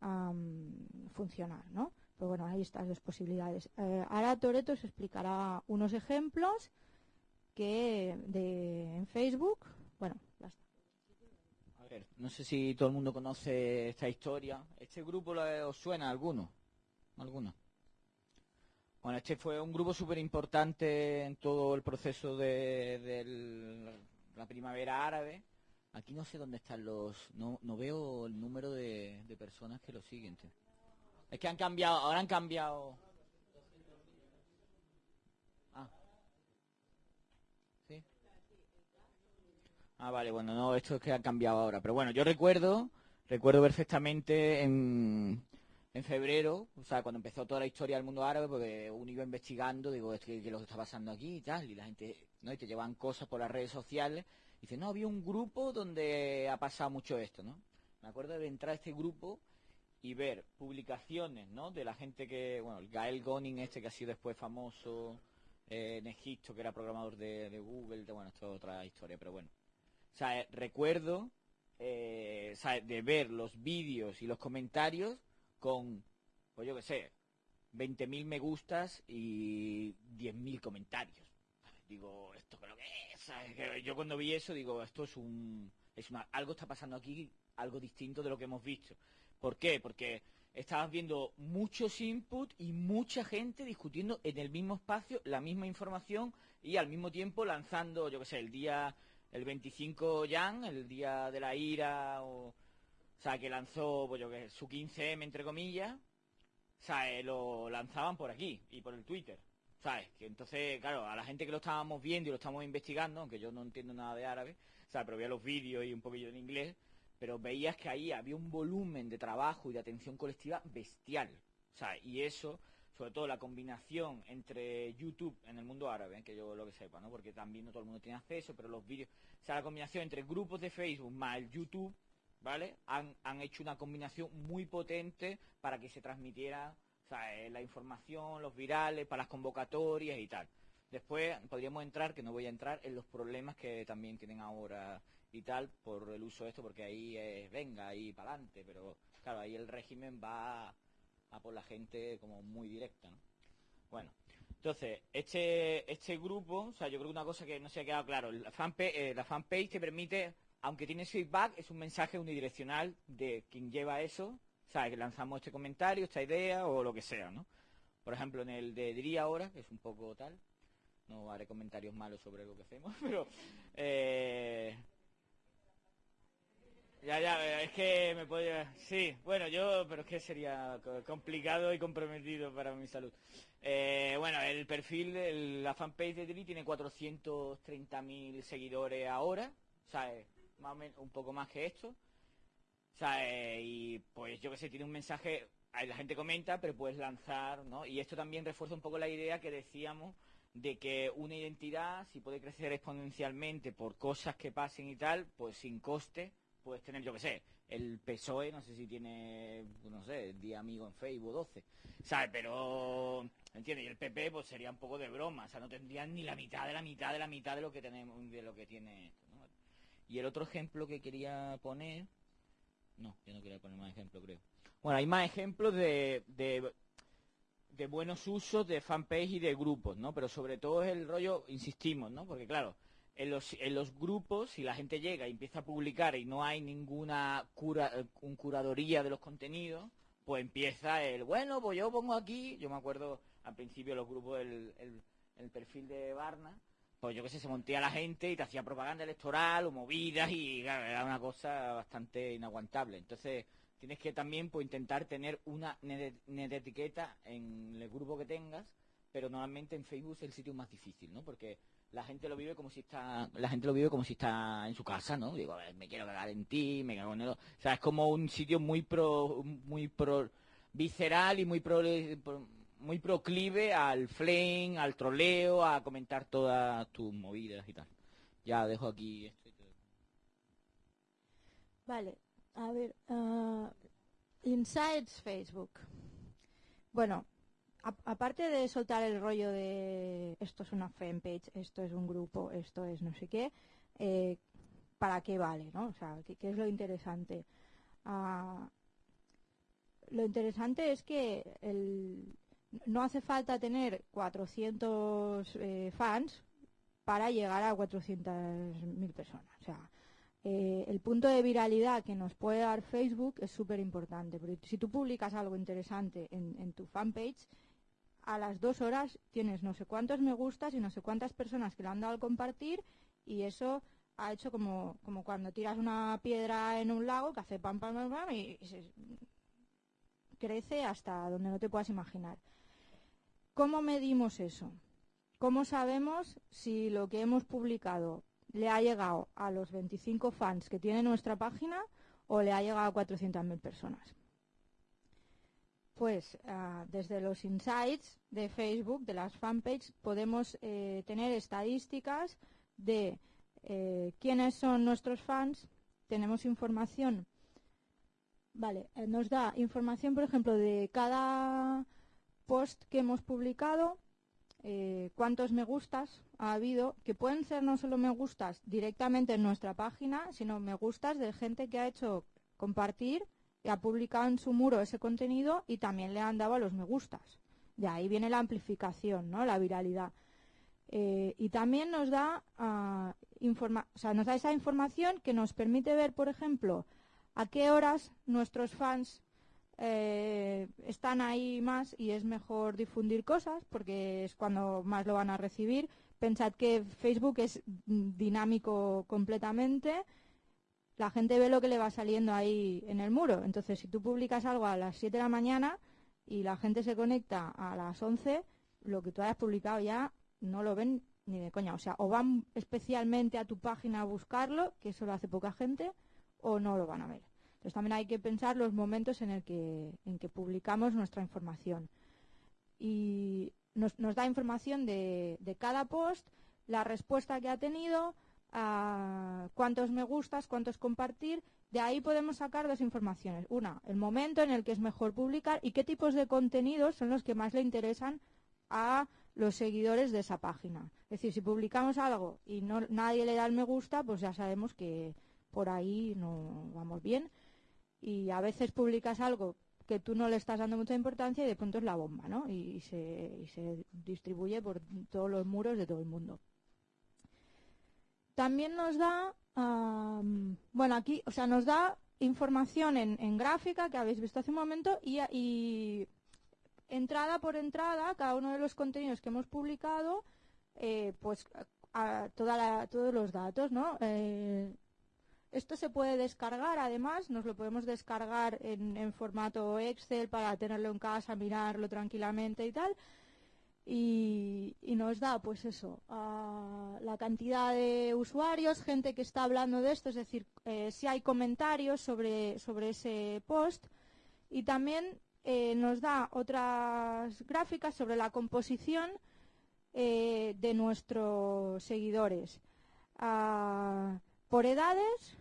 am, funcionar, ¿no? Pero bueno, hay estas dos posibilidades. Eh, ahora Toreto os explicará unos ejemplos que de, en Facebook, bueno, no sé si todo el mundo conoce esta historia. ¿Este grupo os suena a alguno? ¿Alguno? Bueno, este fue un grupo súper importante en todo el proceso de, la primavera árabe. Aquí no sé dónde están los... No, no veo el número de, de personas que lo siguen. Es que han cambiado, ahora han cambiado... Ah. ¿Sí? Ah, vale, bueno, no, esto es que ha cambiado ahora. Pero bueno, yo recuerdo, recuerdo perfectamente en, en febrero, o sea, cuando empezó toda la historia del mundo árabe, porque uno iba investigando, digo, es que, que lo que está pasando aquí y tal, y la gente, ¿no? Y te llevan cosas por las redes sociales. Y dice, no, había un grupo donde ha pasado mucho esto, ¿no? Me acuerdo de entrar a este grupo y ver publicaciones, ¿no? De la gente que, bueno, el Gael Gonin este que ha sido después famoso eh, en Egipto, que era programador de, de Google, de, bueno, esto es otra historia, pero bueno. Recuerdo eh, de ver los vídeos y los comentarios con, pues yo qué sé, 20.000 me gustas y 10.000 comentarios. Digo, ¿esto creo que es? Yo cuando vi eso digo, esto es un... Es una, algo está pasando aquí, algo distinto de lo que hemos visto. ¿Por qué? Porque estabas viendo muchos inputs y mucha gente discutiendo en el mismo espacio la misma información y al mismo tiempo lanzando, yo qué sé, el día, el 25 Jan, el día de la ira, o, o sea, que lanzó, pues yo su 15M entre comillas, eh, lo lanzaban por aquí y por el Twitter. ¿Sabes? Que entonces, claro, a la gente que lo estábamos viendo y lo estamos investigando, aunque yo no entiendo nada de árabe, sea, pero veía los vídeos y un poquillo en inglés, pero veías que ahí había un volumen de trabajo y de atención colectiva bestial. O sea, y eso, sobre todo la combinación entre YouTube en el mundo árabe, que yo lo que sepa, ¿no? Porque también no todo el mundo tiene acceso, pero los vídeos, o sea, la combinación entre grupos de Facebook más el YouTube, ¿vale? Han, han hecho una combinación muy potente para que se transmitiera eh, la información, los virales, para las convocatorias y tal. Después podríamos entrar, que no voy a entrar, en los problemas que también tienen ahora y tal por el uso de esto, porque ahí es, venga, ahí para adelante, pero claro, ahí el régimen va por la gente como muy directa, ¿no? Bueno, Entonces, este, este grupo, o sea, yo creo que una cosa que no se ha quedado claro, la fanpage, eh, la fanpage te permite, aunque tiene feedback, es un mensaje unidireccional de quien lleva eso, o sea, que lanzamos este comentario, esta idea o lo que sea, ¿no? Por ejemplo, en el de diría ahora, que es un poco tal, no haré comentarios malos sobre lo que hacemos, pero eh, ya, ya, es que me puede... Sí, bueno, yo, pero es que sería co- complicado y comprometido para mi salud. Eh, bueno, el perfil, de la fanpage de Dri tiene 430.000 seguidores ahora, sea, eh, más o menos un poco más que esto. Eh, y pues yo que sé, tiene un mensaje, la gente comenta, pero puedes lanzar, ¿no? Y esto también refuerza un poco la idea que decíamos de que una identidad, si puede crecer exponencialmente por cosas que pasen y tal, pues sin coste, puedes tener, yo que sé, el PSOE, no sé si tiene, no sé, 10 amigos en Facebook, 12, ¿sabes? Pero, ¿entiendes? Y el PP, pues sería un poco de broma, o sea, no tendrían ni la mitad de la mitad de la mitad de lo que tenemos, de lo que tiene esto, ¿no? Y el otro ejemplo que quería poner, no, yo no quería poner más ejemplos, creo. Bueno, hay más ejemplos de, de, de buenos usos de fanpage y de grupos, ¿no? Pero sobre todo es el rollo, insistimos, ¿no? Porque claro, en los, en los grupos, si la gente llega y empieza a publicar y no hay ninguna cura, eh, un curadoría de los contenidos, pues empieza el, bueno, pues yo pongo aquí, yo me acuerdo al principio los grupos, el, perfil de Barna, pues yo qué sé, se montía la gente y te hacía propaganda electoral o movidas y claro, era una cosa bastante inaguantable. Entonces tienes que también pues intentar tener una etiqueta en el grupo que tengas, pero normalmente en Facebook es el sitio más difícil, ¿no? Porque la gente lo vive como si está la gente lo vive como si está en su casa no digo a ver, me quiero cagar en ti me cago en el o sea es como un sitio muy pro muy pro visceral y muy pro, muy proclive al flame al troleo a comentar todas tus movidas y tal. Ya dejo aquí esto y Vale, a ver, ah, Insights Facebook. Bueno, aparte de soltar el rollo de esto es una fanpage, esto es un grupo, esto es no sé qué, eh, ¿para qué vale, no? O sea, ¿qué, qué es lo interesante? Ah, lo interesante es que el- no hace falta tener 400 eh, fans para llegar a 400.000 personas. O sea, eh, el punto de viralidad que nos puede dar Facebook es súper importante. Porque si tú publicas algo interesante en, en tu fanpage, a las dos horas tienes no sé cuántos me gustas y no sé cuántas personas que le han dado al compartir y eso ha hecho como, como cuando tiras una piedra en un lago que hace pam pam pam, pam y, crece hasta donde no te puedas imaginar. ¿Cómo medimos eso? ¿Cómo sabemos si lo que hemos publicado le ha llegado a los 25 fans que tiene nuestra página o le ha llegado a 400.000 personas? Pues ah, desde los insights de Facebook, de las fanpages, podemos eh, tener estadísticas de eh, quiénes son nuestros fans. Tenemos información, vale, eh, nos da información, por ejemplo, de cada post que hemos publicado, cuántos me gustas ha habido, que pueden ser no solo me gustas directamente en nuestra página, sino me gustas de gente que ha hecho compartir ha publicado en su muro ese contenido y también le han dado a los me gustas. De ahí viene la amplificación, ¿no? La viralidad. Eh, y también nos da, ah, informa- o sea, nos da esa información que nos permite ver, por ejemplo, a qué horas nuestros fans eh, están ahí más y es mejor difundir cosas porque es cuando más lo van a recibir. Pensad que Facebook es mm, dinámico completamente. La gente ve lo que le va saliendo ahí en el muro. Entonces, si tú publicas algo a las 7 de la mañana y la gente se conecta a las 11, lo que tú hayas publicado ya no lo ven ni de coña. O sea, o van especialmente a tu página a buscarlo, que eso lo hace poca gente, o no lo van a ver. Entonces también hay que pensar los momentos en el que, en que publicamos nuestra información. Y nos, nos da información de, de cada post, la respuesta que ha tenido, a cuántos me gustas, cuántos compartir. De ahí podemos sacar dos informaciones. Una, el momento en el que es mejor publicar y qué tipos de contenidos son los que más le interesan a los seguidores de esa página. Es decir, si publicamos algo y no, nadie le da el me gusta, pues ya sabemos que por ahí no vamos bien. Y a veces publicas algo que tú no le estás dando mucha importancia y de pronto es la bomba, ¿no? Y se distribuye por todos los muros de todo el mundo. También nos da, am, bueno, aquí, o sea, nos da información en, gráfica que habéis visto hace un momento y, y entrada por entrada, cada uno de los contenidos que hemos publicado, eh, pues todos los datos, ¿no? Eh, esto se puede descargar, además, nos lo podemos descargar en formato Excel para tenerlo en casa, mirarlo tranquilamente y tal. Y, nos da, pues eso, la cantidad de usuarios, gente que está hablando de esto, es decir, eh, si hay comentarios sobre, sobre ese post. Y también eh, nos da otras gráficas sobre la composición eh, de nuestros seguidores. Ah, por edades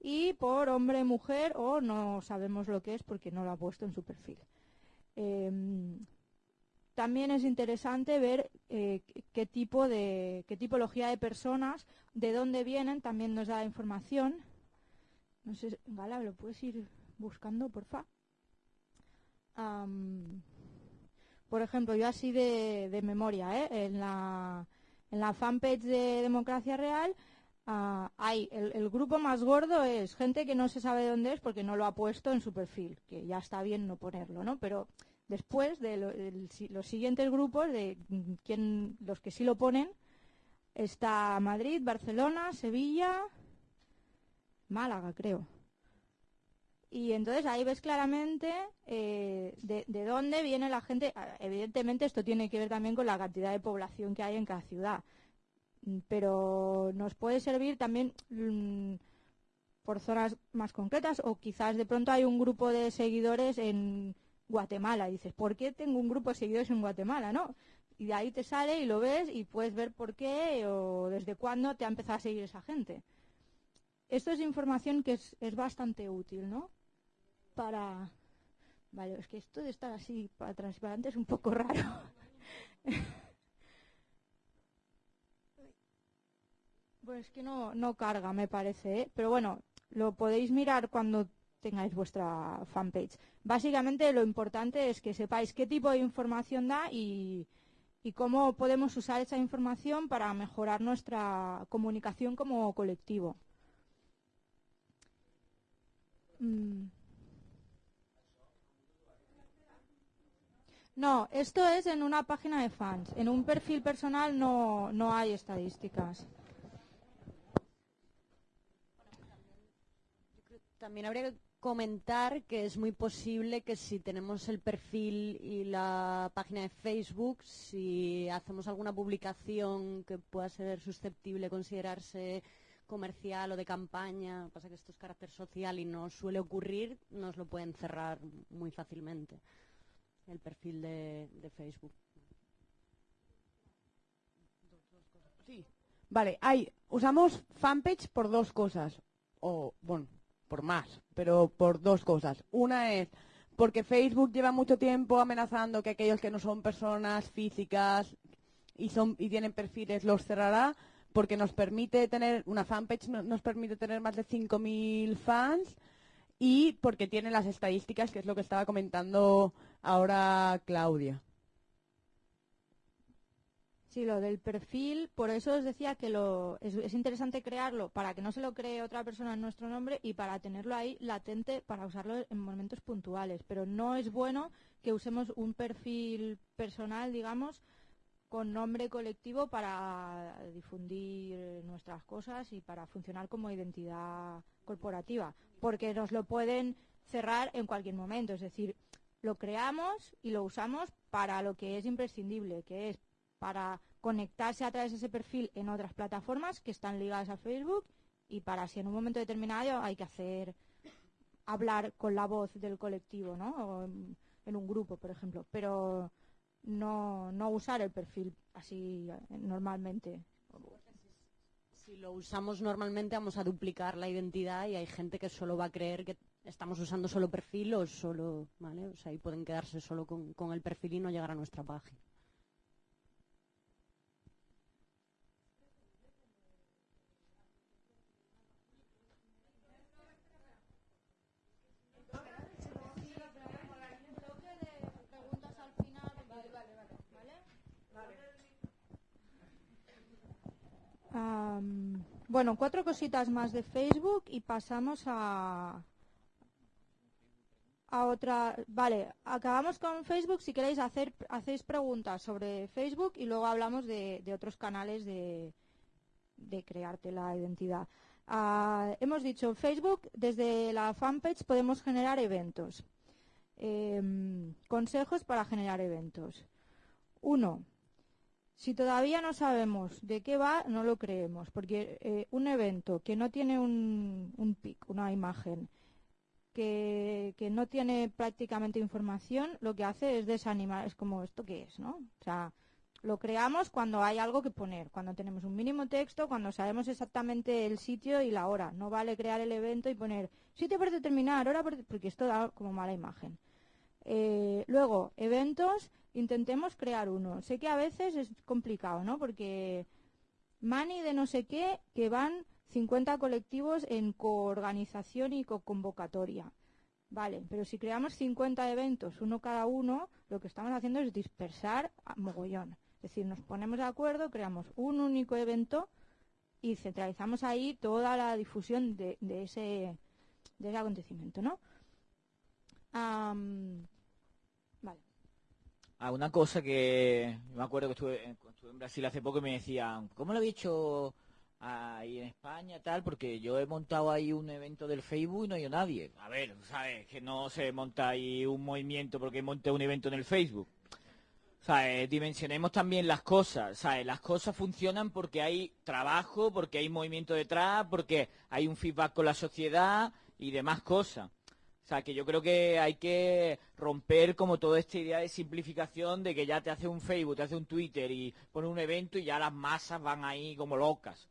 y por hombre, mujer o no sabemos lo que es porque no lo ha puesto en su perfil. También es interesante ver eh, qué tipo de qué tipología de personas, de dónde vienen, también nos da información. No sé, Gala, ¿lo puedes ir buscando, porfa? Am, por ejemplo, yo así de, memoria, ¿eh? en, la, en la fanpage de Democracia Real ah, hay el, el grupo más gordo es gente que no se sabe de dónde es porque no lo ha puesto en su perfil, que ya está bien no ponerlo, ¿no? Pero después de los siguientes grupos, de mm, quién, los que sí lo ponen, está Madrid, Barcelona, Sevilla, Málaga, creo. Y entonces ahí ves claramente eh, de, de dónde viene la gente. Evidentemente esto tiene que ver también con la cantidad de población que hay en cada ciudad. Mm, Pero nos puede servir también mm, por zonas más concretas o quizás de pronto hay un grupo de seguidores en Guatemala. Dices, ¿por qué tengo un grupo de seguidores en Guatemala? ¿no? Y de ahí te sale y lo ves y puedes ver por qué o desde cuándo te ha empezado a seguir esa gente. Esto es información que es, es bastante útil, ¿no? Para... Vale, es que esto de estar así para adelante es un poco raro. Pues es que no, no carga, me parece, ¿eh? Pero bueno, lo podéis mirar cuando tengáis vuestra fanpage. Básicamente lo importante es que sepáis qué tipo de información da y, y cómo podemos usar esa información para mejorar nuestra comunicación como colectivo. Mm. No, esto es en una página de fans. En un perfil personal no, no hay estadísticas. También habría que comentar que es muy posible que si tenemos el perfil y la página de Facebook, si hacemos alguna publicación que pueda ser susceptible de considerarse comercial o de campaña, pasa que esto es carácter social y no suele ocurrir, nos lo pueden cerrar muy fácilmente el perfil de, de Facebook. Sí. Vale, hay, usamos fanpage por dos cosas. O, bueno, por más, pero por dos cosas. Una es porque Facebook lleva mucho tiempo amenazando que aquellos que no son personas físicas y son y tienen perfiles los cerrará porque nos permite tener una fanpage no- nos permite tener más de 5000 fans y porque tiene las estadísticas que es lo que estaba comentando ahora Claudia. Sí, lo del perfil, por eso os decía que lo, es, es interesante crearlo para que no se lo cree otra persona en nuestro nombre y para tenerlo ahí latente para usarlo en momentos puntuales. Pero no es bueno que usemos un perfil personal, digamos, con nombre colectivo para difundir nuestras cosas y para funcionar como identidad corporativa, porque nos lo pueden cerrar en cualquier momento. Es decir, lo creamos y lo usamos para lo que es imprescindible, que es para conectarse a través de ese perfil en otras plataformas que están ligadas a Facebook y para si en un momento determinado hay que hacer hablar con la voz del colectivo, ¿no? O en, un grupo, por ejemplo, pero no, no usar el perfil así eh, normalmente. Si lo usamos normalmente vamos a duplicar la identidad y hay gente que solo va a creer que estamos usando solo perfil o solo, ¿vale? O sea, y pueden quedarse solo con, con el perfil y no llegar a nuestra página. Bueno, cuatro cositas más de Facebook y pasamos a a otra. Vale, acabamos con Facebook. Si queréis hacer hacéis preguntas sobre Facebook y luego hablamos de, de otros canales de, de crearte la identidad. Ah, hemos dicho Facebook desde la fanpage podemos generar eventos. Em, consejos para generar eventos. Uno, si todavía no sabemos de qué va, no lo creemos, porque eh, un evento que no tiene un, un pic, una imagen, que, que no tiene prácticamente información, lo que hace es desanimar, es como, ¿esto qué es? ¿no? O sea, lo creamos cuando hay algo que poner, cuando tenemos un mínimo texto, cuando sabemos exactamente el sitio y la hora. No vale crear el evento y poner sitio por determinar, hora por... porque esto da como mala imagen. Eh, luego, eventos, intentemos crear uno. Sé que a veces es complicado, ¿no? Porque Mani de no sé qué, que van 50 colectivos en coorganización y co-convocatoria. Vale, pero si creamos 50 eventos, uno cada uno, lo que estamos haciendo es dispersar a mogollón. Es decir, nos ponemos de acuerdo, creamos un único evento y centralizamos ahí toda la difusión de, ese, acontecimiento, ¿no? Ah, una cosa que me acuerdo que estuve, en- Brasil hace poco y me decían, ¿cómo lo había hecho ahí en España tal? Porque yo he montado ahí un evento del Facebook y no hay nadie. A ver, ¿sabes? Que no se monta ahí un movimiento porque monté un evento en el Facebook. ¿Sabes? Dimensionemos también las cosas, ¿sabes? Las cosas funcionan porque hay trabajo, porque hay movimiento detrás, porque hay un feedback con la sociedad y demás cosas. O sea, que yo creo que hay que romper como toda esta idea de simplificación de que ya te hace un Facebook, te hace un Twitter y pone un evento y ya las masas van ahí como locas.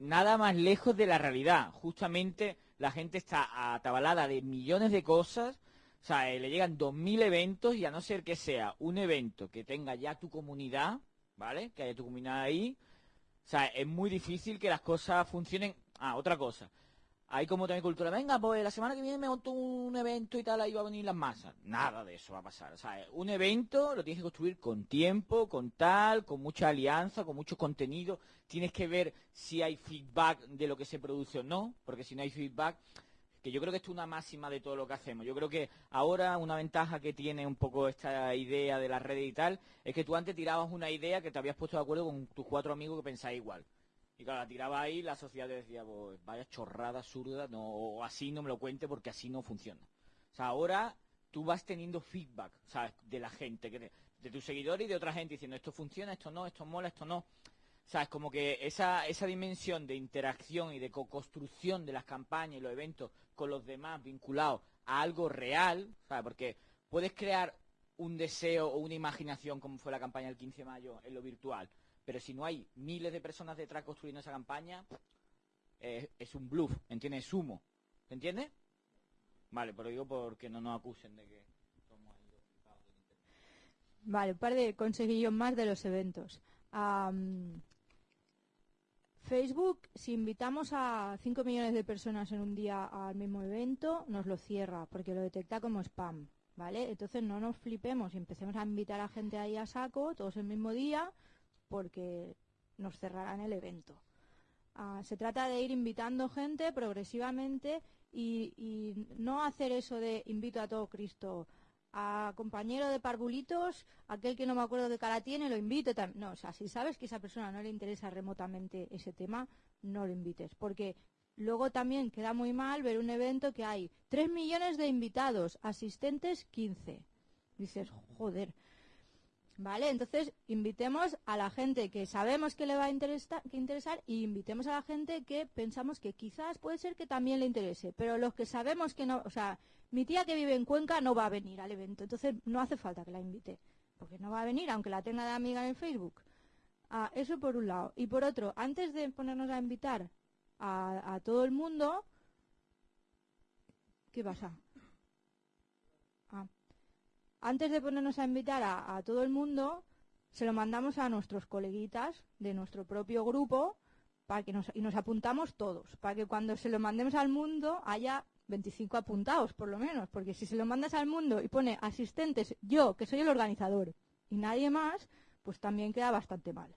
Nada más lejos de la realidad. Justamente la gente está atabalada de millones de cosas. O sea, eh, le llegan 2.000 eventos y a no ser que sea un evento que tenga ya tu comunidad, ¿vale? Que haya tu comunidad ahí. O sea, es muy difícil que las cosas funcionen. Ah, otra cosa. Hay como también cultura, venga, pues la semana que viene me monto un evento y tal, ahí va a venir las masas. Nada de eso va a pasar. O sea, un evento lo tienes que construir con tiempo, con tal, con mucha alianza, con mucho contenido. Tienes que ver si hay feedback de lo que se produce o no, porque si no hay feedback, que yo creo que esto es una máxima de todo lo que hacemos. Yo creo que ahora una ventaja que tiene un poco esta idea de las redes y tal, es que tú antes tirabas una idea que te habías puesto de acuerdo con tus cuatro amigos que pensáis igual. Y claro, la tiraba ahí, la sociedad decía, pues vaya chorrada absurda, no, o así no me lo cuente porque así no funciona. O sea, ahora tú vas teniendo feedback. De la gente, de tus seguidores y de otra gente diciendo esto funciona, esto no, esto mola, esto no. ¿Sabes? Como que esa, esa dimensión de interacción y de co-construcción de las campañas y los eventos con los demás vinculados a algo real, ¿sabes? Porque puedes crear un deseo o una imaginación como fue la campaña del 15 de mayo en lo virtual, pero si no hay miles de personas detrás construyendo esa campaña, es un bluff, ¿entiendes? Es humo, ¿te entiendes? Vale, pero digo porque no nos acusen de que somos. Vale, un par de consejillos más de los eventos. Am, Facebook, si invitamos a 5 millones de personas en un día al mismo evento, nos lo cierra porque lo detecta como spam, ¿vale? Entonces no nos flipemos y empecemos a invitar a gente ahí a saco, todos el mismo día, porque nos cerrarán el evento. Ah, se trata de ir invitando gente progresivamente y, no hacer eso de invito a todo Cristo a compañero de parvulitos, aquel que no me acuerdo qué cara tiene, lo invito. tam- No, o sea, si sabes que a esa persona no le interesa remotamente ese tema, no lo invites. Porque luego también queda muy mal ver un evento que hay 3 millones de invitados, asistentes 15. Dices, joder. ¿Vale? Entonces, invitemos a la gente que sabemos que le va a interesa- que interesar y invitemos a la gente que pensamos que quizás puede ser que también le interese. Pero los que sabemos que no, o sea, mi tía que vive en Cuenca no va a venir al evento, entonces no hace falta que la invite, porque no va a venir, aunque la tenga de amiga en Facebook. Ah, eso por un lado. Y por otro, antes de ponernos a invitar a todo el mundo, ¿qué pasa? Antes de ponernos a invitar a, a todo el mundo, se lo mandamos a nuestros coleguitas de nuestro propio grupo para que nos, y nos apuntamos todos, para que cuando se lo mandemos al mundo haya 25 apuntados, por lo menos, porque si se lo mandas al mundo y pone asistentes, yo, que soy el organizador, y nadie más, pues también queda bastante mal.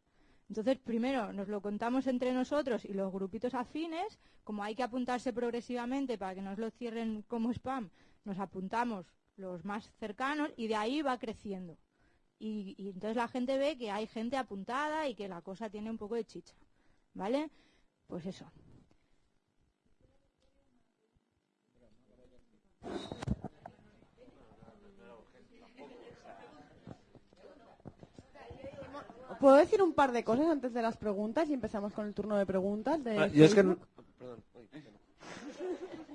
Entonces, primero nos lo contamos entre nosotros y los grupitos afines, como hay que apuntarse progresivamente para que nos lo cierren como spam, nos apuntamos los más cercanos y de ahí va creciendo. Y, y entonces la gente ve que hay gente apuntada y que la cosa tiene un poco de chicha. ¿Vale? Pues eso. ¿Puedo decir un par de cosas antes de las preguntas y empezamos con el turno de preguntas? De Ah, yo es que Facebook? no, perdón, uy, que no.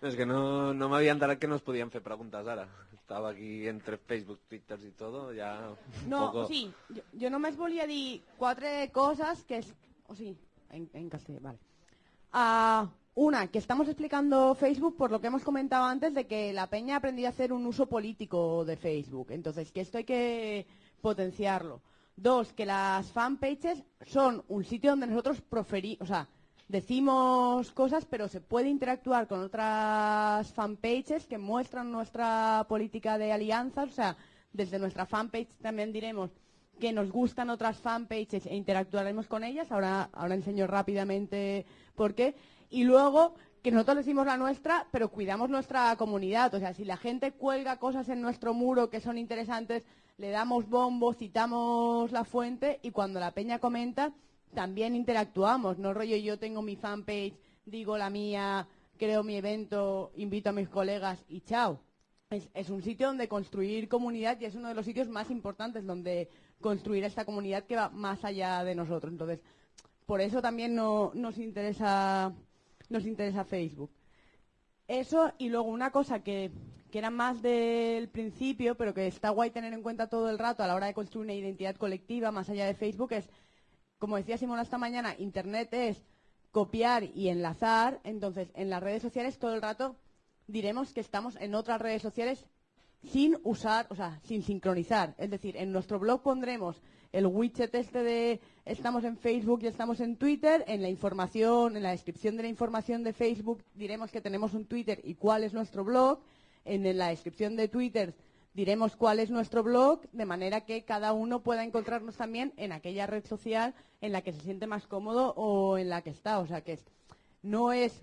Es que no, no m'havia enterat que no es podien fer preguntes ara. Estava aquí entre Facebook, Twitter i todo, ja un No, poco... sí, jo, jo només volia dir quatre cosas que es... O sí, en, en castellano, vale. Ah, una, que estamos explicando Facebook por lo que hemos comentado antes de que la peña ha aprendido a hacer un uso político de Facebook. Entonces, que esto hay que potenciarlo. Dos, que las fanpages son un sitio donde nosotros proferimos, o sea, decimos cosas, pero se puede interactuar con otras fanpages que muestran nuestra política de alianzas. O sea, desde nuestra fanpage también diremos que nos gustan otras fanpages e interactuaremos con ellas. Ahora, ahora enseño rápidamente por qué. Y luego que nosotros decimos la nuestra, pero cuidamos nuestra comunidad. O sea, si la gente cuelga cosas en nuestro muro que son interesantes, le damos bombo, citamos la fuente y cuando la peña comenta, también interactuamos. No rollo yo tengo mi fanpage, digo la mía, creo mi evento, invito a mis colegas y chao. Es, un sitio donde construir comunidad y es uno de los sitios más importantes donde construir esta comunidad que va más allá de nosotros. Entonces, por eso también no- nos interesa nos interesa Facebook. Eso y luego una cosa que, que era más del principio, pero que está guay tener en cuenta todo el rato a la hora de construir una identidad colectiva más allá de Facebook es, como decía Simona esta mañana, Internet es copiar y enlazar. Entonces, en las redes sociales todo el rato diremos que estamos en otras redes sociales sin usar, o sea, sin sincronizar. Es decir, en nuestro blog pondremos el widget este de estamos en Facebook y estamos en Twitter. En la información, en la descripción de la información de Facebook diremos que tenemos un Twitter y cuál es nuestro blog. En la descripción de Twitter diremos cuál es nuestro blog, de manera que cada uno pueda encontrarnos también en aquella red social en la que se siente más cómodo o en la que está. O sea, que no es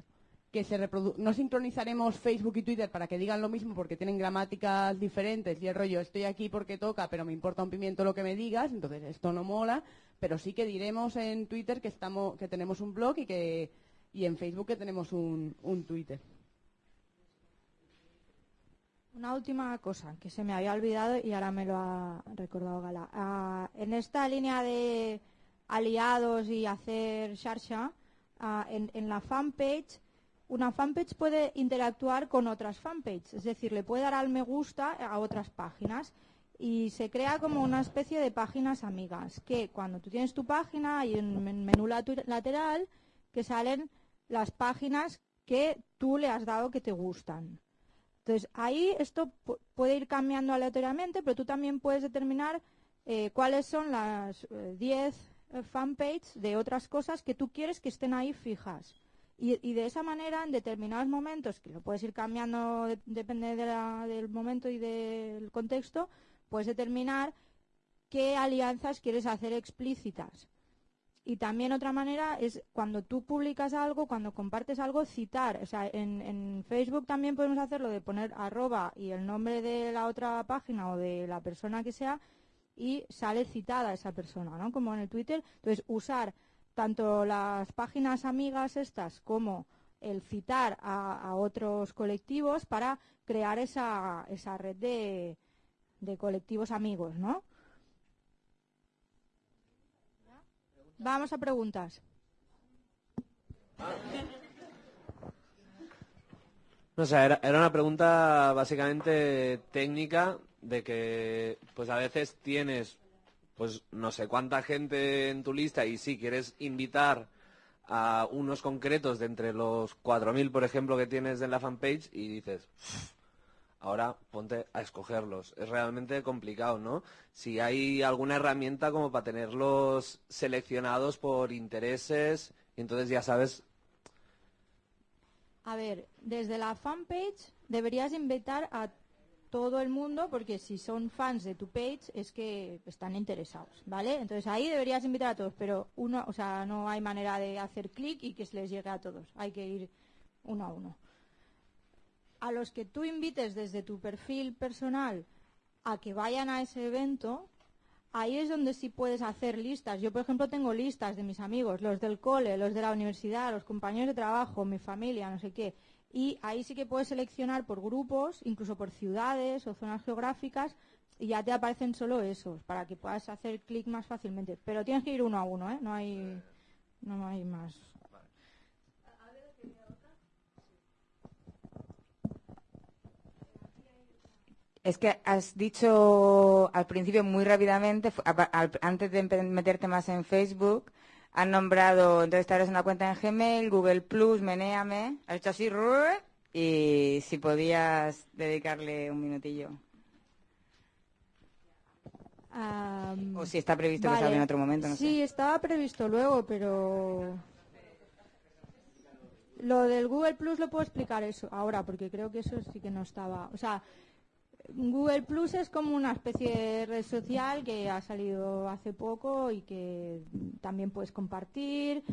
que se reprodu- no sincronizaremos Facebook y Twitter para que digan lo mismo porque tienen gramáticas diferentes y el rollo estoy aquí porque toca pero me importa un pimiento lo que me digas entonces esto no mola pero sí que diremos en Twitter que estamos que tenemos un blog y que y en Facebook que tenemos un, un Twitter Una última cosa que se me había olvidado y ahora me lo ha recordado Gala. Ah, en esta línea de aliados y hacer sharsha, ah, en, en la fanpage, una fanpage puede interactuar con otras fanpages, es decir, le puede dar al me gusta a otras páginas y se crea como una especie de páginas amigas, que cuando tú tienes tu página hay un men- menú lateral que salen las páginas que tú le has dado que te gustan. Entonces, ahí esto pu- puede ir cambiando aleatoriamente, pero tú también puedes determinar eh, cuáles son las eh, 10 eh, fanpages de otras cosas que tú quieres que estén ahí fijas. Y, de esa manera, en determinados momentos, que lo puedes ir cambiando, de- depende del momento y del contexto, puedes determinar qué alianzas quieres hacer explícitas. Y también otra manera es cuando tú publicas algo, cuando compartes algo, citar. O sea, en, en Facebook también podemos hacerlo de poner arroba y el nombre de la otra página o de la persona que sea y sale citada esa persona, ¿no? Como en el Twitter. Entonces, usar tanto las páginas amigas estas como el citar a, otros colectivos para crear esa, esa red de, de colectivos amigos, ¿no? Vamos a preguntas. No era, una pregunta básicamente técnica de que pues a veces tienes pues no sé cuánta gente en tu lista y si quieres invitar a unos concretos de entre los 4.000 por ejemplo que tienes en la fanpage y dices "Uf, ahora ponte a escogerlos. Es realmente complicado, ¿no? Si hay alguna herramienta como para tenerlos seleccionados por intereses, entonces ya sabes A ver, desde la fanpage deberías invitar a todo el mundo, porque si son fans de tu page es que están interesados, ¿vale? Entonces ahí deberías invitar a todos, pero uno, o sea, no hay manera de hacer clic y que se les llegue a todos. Hay que ir uno a uno. A los que tú invites desde tu perfil personal a que vayan a ese evento, ahí es donde sí puedes hacer listas. Yo, por ejemplo, tengo listas de mis amigos, los del cole, los de la universidad, los compañeros de trabajo, mi familia, no sé qué. Y ahí sí que puedes seleccionar por grupos, incluso por ciudades o zonas geográficas, y ya te aparecen solo esos, para que puedas hacer clic más fácilmente. Pero tienes que ir uno a uno, ¿eh? No hay, no hay más. Es que has dicho al principio muy rápidamente, antes de meterte más en Facebook, has nombrado, entonces te abres una cuenta en Gmail, Google Plus, Menéame, has hecho así, y si podías dedicarle un minutillo. O si está previsto que vale. salga en otro momento, no sí, estaba previsto luego, pero lo del Google Plus lo puedo explicar eso ahora, porque creo que eso sí que no estaba. O sea, Google Plus es como una especie de red social que ha salido hace poco y que también puedes compartir.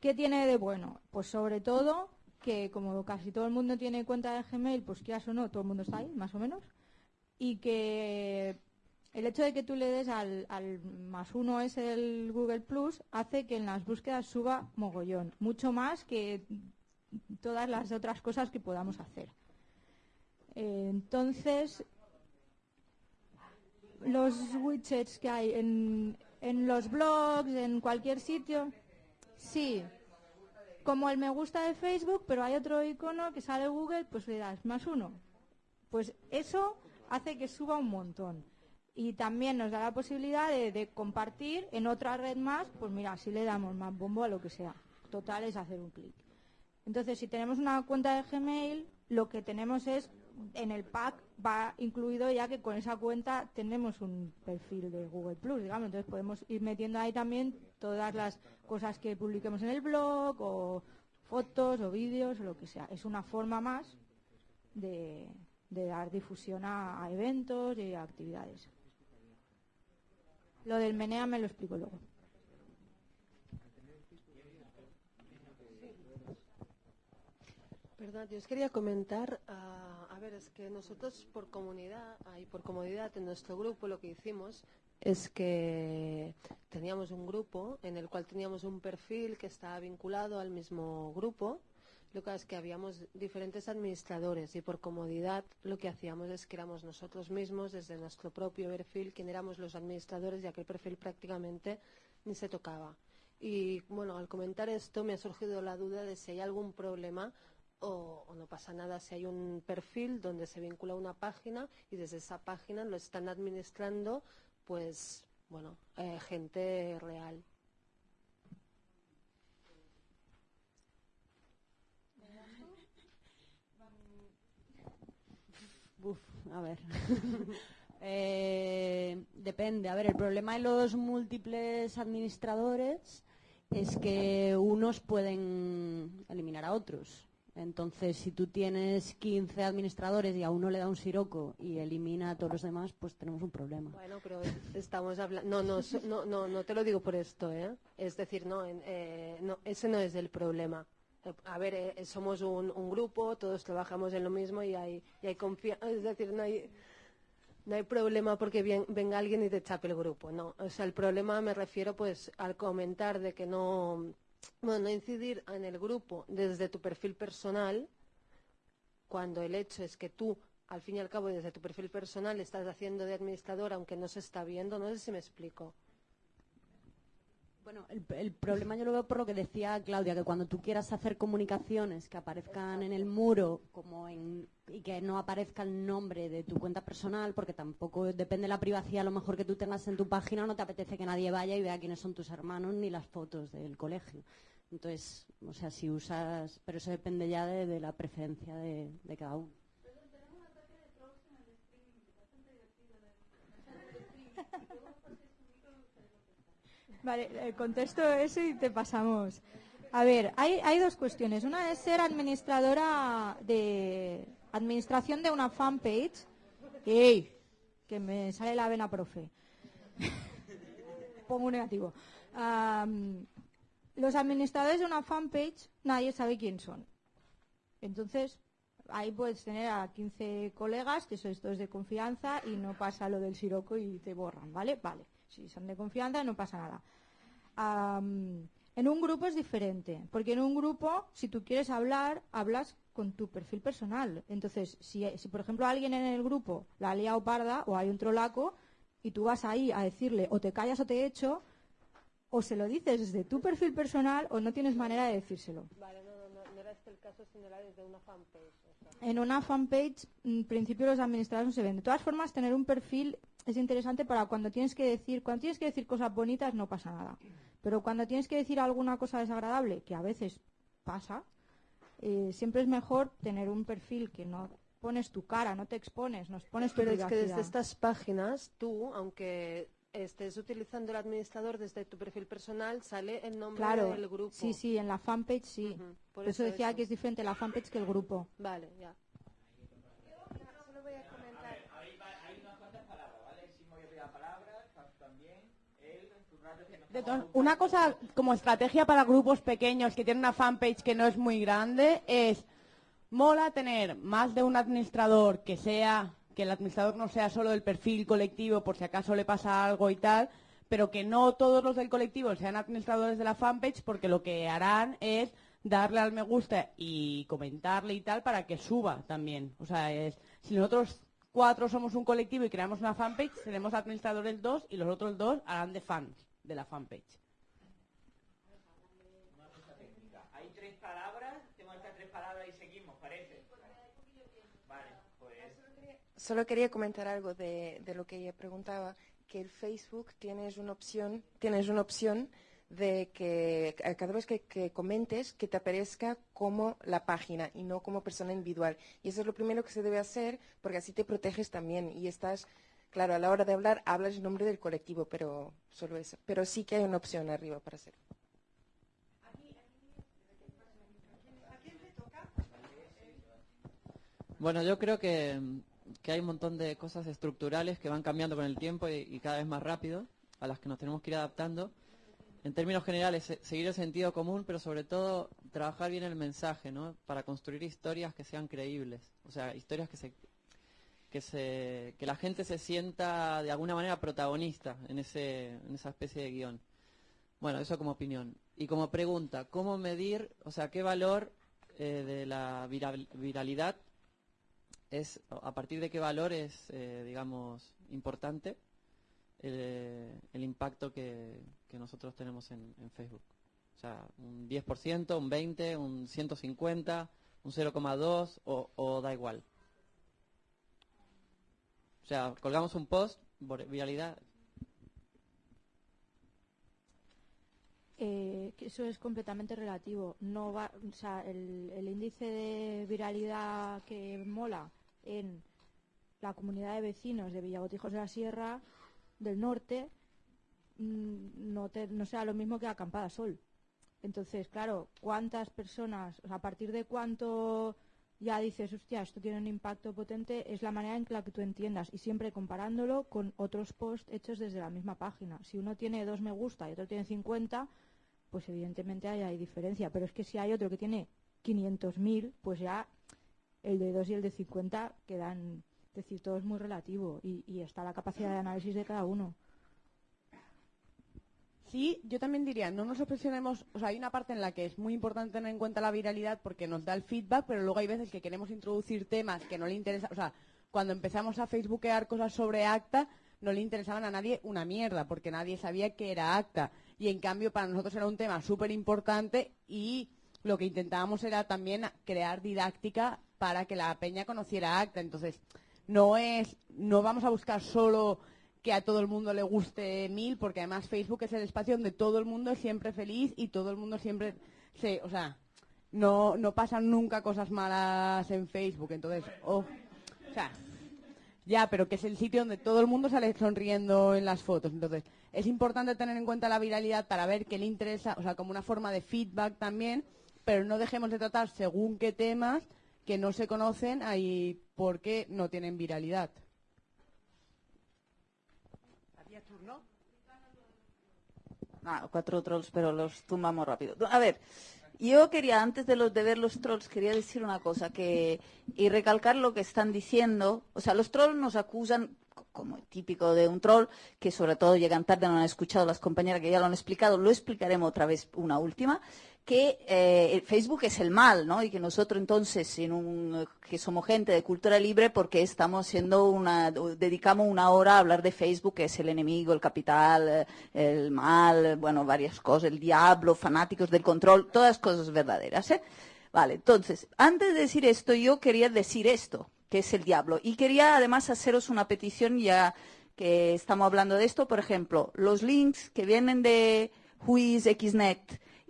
¿Qué tiene de bueno? Pues sobre todo que como casi todo el mundo tiene cuenta de Gmail, pues quieras o no, todo el mundo está ahí, más o menos. Y que el hecho de que tú le des al, al más uno ese del Google Plus hace que en las búsquedas suba mogollón, mucho más que todas las otras cosas que podamos hacer. Entonces, los widgets que hay en, en los blogs, en cualquier sitio, sí, como el me gusta de Facebook, pero hay otro icono que sale Google, pues le das más uno. Pues eso hace que suba un montón. Y también nos da la posibilidad de, de compartir en otra red más, pues mira, si le damos más bombo a lo que sea. Total es hacer un clic. Entonces, si tenemos una cuenta de Gmail, lo que tenemos es, en el pack va incluido ya que con esa cuenta tenemos un perfil de Google Plus, digamos. Entonces podemos ir metiendo ahí también todas las cosas que publiquemos en el blog, o fotos, o vídeos, o lo que sea. Es una forma más de, dar difusión a, a eventos y a actividades. Lo del menea me lo explico luego. Perdón, yo os quería comentar, ah, a ver, es que nosotros por comunidad, y por comodidad en nuestro grupo lo que hicimos es que teníamos un grupo en el cual teníamos un perfil que estaba vinculado al mismo grupo. Lo que es que habíamos diferentes administradores y por comodidad lo que hacíamos es que éramos nosotros mismos desde nuestro propio perfil quien éramos los administradores ya que el perfil prácticamente ni se tocaba. Y bueno, al comentar esto me ha surgido la duda de si hay algún problema o, no pasa nada si hay un perfil donde se vincula una página y desde esa página lo están administrando pues bueno eh, gente real Uf, a ver. Eh, depende. A ver, el problema de los múltiples administradores es que unos pueden eliminar a otros. Entonces, si tú tienes 15 administradores y a uno le da un siroco y elimina a todos los demás, pues tenemos un problema. Bueno, pero es- estamos hablando. No, no, no, no, te lo digo por esto, ¿eh? Es decir, no, eh, no ese no es el problema. A ver, eh, somos un, grupo, todos trabajamos en lo mismo y hay, y hay confianza. Es decir, no hay, no hay problema porque venga alguien y te chape el grupo. No, o sea, el problema me refiero, pues, al comentar de que no. Bueno, no incidir en el grupo desde tu perfil personal cuando el hecho es que tú, al fin y al cabo, desde tu perfil personal estás haciendo de administrador aunque no se está viendo, no sé si me explico. Bueno, el, el problema yo lo veo por lo que decía Claudia, que cuando tú quieras hacer comunicaciones que aparezcan en el muro como en, y que no aparezca el nombre de tu cuenta personal, porque tampoco depende de la privacidad a lo mejor que tú tengas en tu página, no te apetece que nadie vaya y vea quiénes son tus hermanos ni las fotos del colegio. Entonces, o sea, si usas, pero eso depende ya de, la preferencia de cada uno. Vale, eh, contesto eso y te pasamos. A ver, hay, hay dos cuestiones. Una es ser administradora de administración de una fanpage. ¡Ey! Que me sale la vena, profe. Pongo un negativo. Am, los administradores de una fanpage, nadie sabe quién son. Entonces, ahí puedes tener a 15 colegas que sois todos de confianza y no pasa lo del siroco y te borran, ¿vale? Vale. Si son de confianza, no pasa nada. Am, en un grupo es diferente, porque en un grupo, si tú quieres hablar, hablas con tu perfil personal. Entonces, si, por ejemplo alguien en el grupo la ha liado parda o hay un trolaco y tú vas ahí a decirle o te callas o te echo, o se lo dices desde tu perfil personal o no tienes manera de decírselo. Vale, no, no, no era este el caso, sino era desde una fanpage. En una fanpage, en principio los administradores no se ven. De todas formas, tener un perfil es interesante para cuando tienes que decir, cuando tienes que decir cosas bonitas no pasa nada. Pero cuando tienes que decir alguna cosa desagradable, que a veces pasa, eh, siempre es mejor tener un perfil que no pones tu cara, no te expones, no pones tu Pero es que desde privacidad. estas páginas, tú, aunque estés utilizando el administrador desde tu perfil personal, sale el nombre Claro, del grupo. sí, sí, en la fanpage sí. Ujú, Por, por eso, eso decía eso. que es diferente la fanpage que el grupo. Vale, ya. Una cosa como estrategia para grupos pequeños que tienen una fanpage que no es muy grande es mola tener más de un administrador que sea que el administrador no sea solo del perfil colectivo por si acaso le pasa algo y tal, pero que no todos los del colectivo sean administradores de la fanpage porque lo que harán es darle al me gusta y comentarle y tal para que suba también. O sea, es si nosotros cuatro somos un colectivo y creamos una fanpage, seremos administradores dos y los otros dos harán de fans de la fanpage. Hay tres palabras, tengo estas tres palabras y seguimos, parece. Vale, pues... Solo quería comentar algo de, lo que ella preguntaba, que el Facebook tienes una opción, tienes una opción de que cada vez que, que comentes que te aparezca como la página y no como persona individual. Y eso es lo primero que se debe hacer porque así te proteges también y estás, claro, a la hora de hablar hablas en nombre del colectivo, pero solo eso. Pero sí que hay una opción arriba para hacerlo. Bueno, yo creo que, que hay un montón de cosas estructurales que van cambiando con el tiempo y, cada vez más rápido, a las que nos tenemos que ir adaptando. En términos generales, se- seguir el sentido común, pero sobre todo trabajar bien el mensaje, ¿no? Para construir historias que sean creíbles. O sea, historias que se que se que la gente se sienta de alguna manera protagonista en ese en esa especie de guion. Bueno, eso como opinión. Y como pregunta, ¿cómo medir, o sea, qué valor eh, de la viral- viralidad es, a partir de qué valor es, eh, digamos, importante el, el impacto que, que nosotros tenemos en, en Facebook? O sea, un 10%, un 20%, un 150%, un 0,2% o, o da igual. O sea, colgamos un post, viralidad, Eh, eso es completamente relativo. No va, o sea, el, el índice de viralidad que mola en la comunidad de vecinos de Villagotijos de la Sierra del Norte mm, no, te- no sea lo mismo que Acampada Sol. Entonces, claro, ¿cuántas personas, o sea, a partir de cuánto ya dices, hostia, esto tiene un impacto potente, es la manera en la que tú entiendas y siempre comparándolo con otros posts hechos desde la misma página. Si uno tiene dos me gusta y otro tiene 50, pues evidentemente ahí hay diferencia. Pero es que si hay otro que tiene 500.000, pues ya el de 2 y el de 50 quedan, es decir, todo es muy relativo y, y está la capacidad de análisis de cada uno. Sí, yo también diría, no nos obsesionemos, o sea, hay una parte en la que es muy importante tener en cuenta la viralidad porque nos da el feedback, pero luego hay veces que queremos introducir temas que no le interesan, o sea, cuando empezamos a facebookear cosas sobre ACTA, no le interesaban a nadie una mierda, porque nadie sabía que era ACTA. Y en cambio para nosotros era un tema súper importante y lo que intentábamos era también crear didáctica para que la peña conociera ACTA. Entonces, no es, no vamos a buscar solo que a todo el mundo le guste mil, porque además Facebook es el espacio donde todo el mundo es siempre feliz y todo el mundo siempre se, o sea, no, no pasan nunca cosas malas en Facebook, entonces, oh, o sea, ya, pero que es el sitio donde todo el mundo sale sonriendo en las fotos, entonces, es importante tener en cuenta la viralidad para ver qué le interesa, o sea, como una forma de feedback también, pero no dejemos de tratar según qué temas que no se conocen ahí porque no tienen viralidad. ¿Había turno? Ah, cuatro trolls, pero los tumbamos rápido. A ver, yo quería, antes de, de ver los trolls, quería decir una cosa que, y recalcar lo que están diciendo. O sea, los trolls nos acusan como típico de un troll, que sobre todo llegan tarde, no han escuchado las compañeras que ya lo han explicado, lo explicaremos otra vez una última, que eh, Facebook es el mal, ¿no? Y que nosotros entonces, en un, que somos gente de cultura libre, porque estamos siendo una, dedicamos una hora a hablar de Facebook, que es el enemigo, el capital, el mal, bueno, varias cosas, el diablo, fanáticos del control, todas cosas verdaderas, ¿eh? Vale, entonces, antes de decir esto, yo quería decir esto, que es el diablo. Y quería además haceros una petición ya que estamos hablando de esto, por ejemplo, los links que vienen de Whois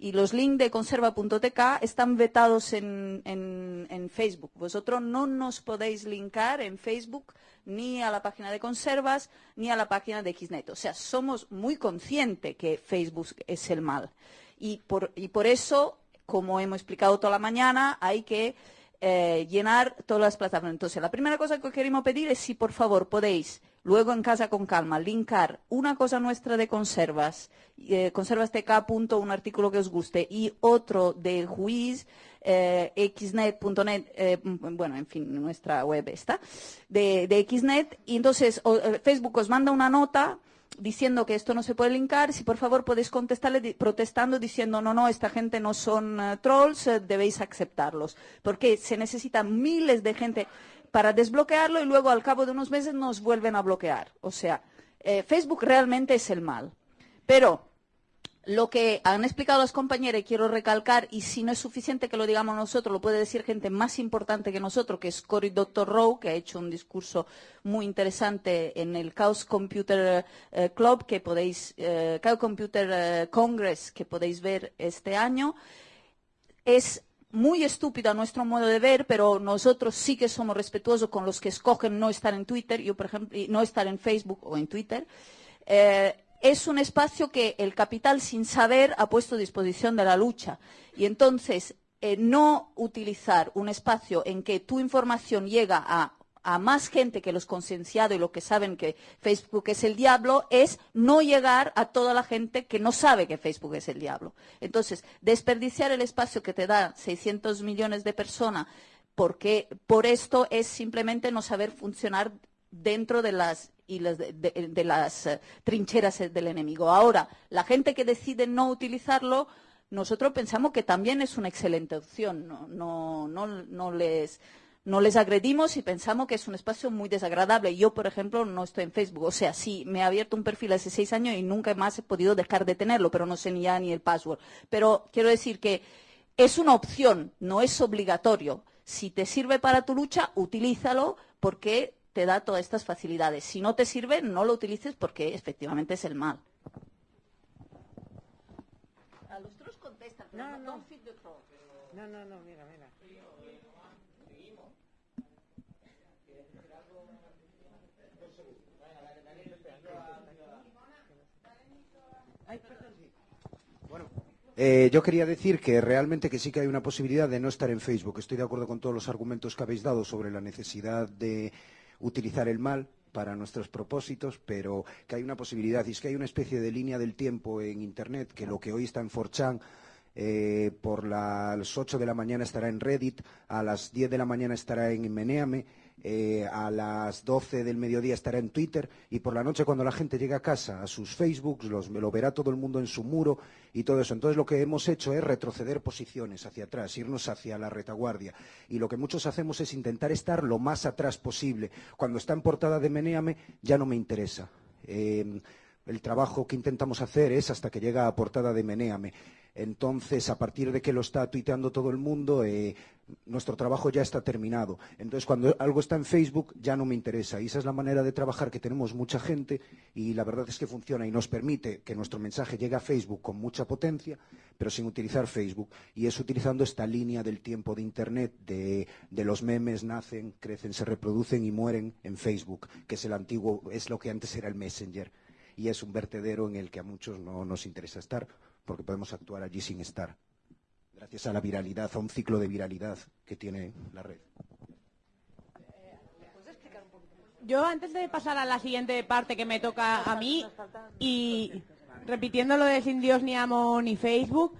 y los links de conserva.tk están vetados en, en, Facebook. Vosotros no nos podéis linkar en Facebook ni a la página de conservas ni a la página de Xnet. O sea, somos muy conscientes que Facebook es el mal. Y por, y por eso, como hemos explicado toda la mañana, hay que eh, llenar todas las plataformas. Entonces, la primera cosa que queremos pedir es si por favor podéis, luego en casa con calma, linkar una cosa nuestra de conservas, eh, conservastk. un artículo que os guste, y otro del juiz, eh, xnet.net, eh, bueno, en fin, nuestra web está, de, de xnet, y entonces Facebook os manda una nota diciendo que esto no se puede linkar, si por favor podéis contestarle protestando diciendo no, no, esta gente no son eh, trolls, eh, debéis aceptarlos. Porque se necesitan miles de gente para desbloquearlo y luego al cabo de unos meses nos vuelven a bloquear. O sea, eh, Facebook realmente es el mal. Pero lo que han explicado las compañeras, y quiero recalcar, y si no es suficiente que lo digamos nosotros, lo puede decir gente más importante que nosotros, que es Cory Dr. Rowe, que ha hecho un discurso muy interesante en el Chaos Computer eh, Club, que podéis, eh, Chaos Computer eh, Congress, que podéis ver este año. Es muy estúpido a nuestro modo de ver, pero nosotros sí que somos respetuosos con los que escogen no estar en Twitter, yo por ejemplo, no estar en Facebook o en Twitter es un espacio que el capital sin saber ha puesto a disposición de la lucha. Y entonces, eh, no utilizar un espacio en que tu información llega a, más gente que los concienciados y los que saben que Facebook es el diablo es no llegar a toda la gente que no sabe que Facebook es el diablo. Entonces, desperdiciar el espacio que te da 600 millones de personas porque por esto es simplemente no saber funcionar dentro de las y de, las eh, trincheras del enemigo. Ahora, la gente que decide no utilizarlo, nosotros pensamos que también es una excelente opción. No, no, no, les, no les agredimos y pensamos que es un espacio muy desagradable. Yo, por ejemplo, no estoy en Facebook. O sea, sí, me he abierto un perfil hace seis años y nunca más he podido dejar de tenerlo, pero no sé ni ya ni el password. Pero quiero decir que es una opción, no es obligatorio. Si te sirve para tu lucha, utilízalo porque te da todas estas facilidades. Si no te sirve, no lo utilices porque efectivamente es el mal. A los trolls contestan, no, no, no. No, no, no, mira, mira. Bueno, eh, yo quería decir que realmente que sí que hay una posibilidad de no estar en Facebook. Estoy de acuerdo con todos los argumentos que habéis dado sobre la necesidad de utilizar el mal para nuestros propósitos, pero que hay una posibilidad, y es que hay una especie de línea del tiempo en Internet, que lo que hoy está en 4chan, eh, por las 8 de la mañana estará en Reddit, a las 10 de la mañana estará en Meneame, eh, a las 12 del mediodía estará en Twitter y por la noche cuando la gente llega a casa, a sus Facebooks, lo verá todo el mundo en su muro y todo eso. Entonces lo que hemos hecho es retroceder posiciones hacia atrás, irnos hacia la retaguardia. Y lo que muchos hacemos es intentar estar lo más atrás posible. Cuando está en portada de Meneame ya no me interesa. Eh, el trabajo que intentamos hacer es hasta que llega a portada de Meneame. Entonces, a partir de que lo está tuiteando todo el mundo, eh, nuestro trabajo ya está terminado. Entonces, cuando algo está en Facebook, ya no me interesa. Y esa es la manera de trabajar que tenemos mucha gente y la verdad es que funciona y nos permite que nuestro mensaje llegue a Facebook con mucha potencia, pero sin utilizar Facebook. Y es utilizando esta línea del tiempo de Internet, de, los memes nacen, crecen, se reproducen y mueren en Facebook, que es el antiguo, es lo que antes era el Messenger. Y es un vertedero en el que a muchos no nos interesa estar porque podemos actuar allí sin estar, gracias a la viralidad, a un ciclo de viralidad que tiene la red. Yo antes de pasar a la siguiente parte que me toca a mí y repitiendo lo de sin Dios ni amo ni Facebook,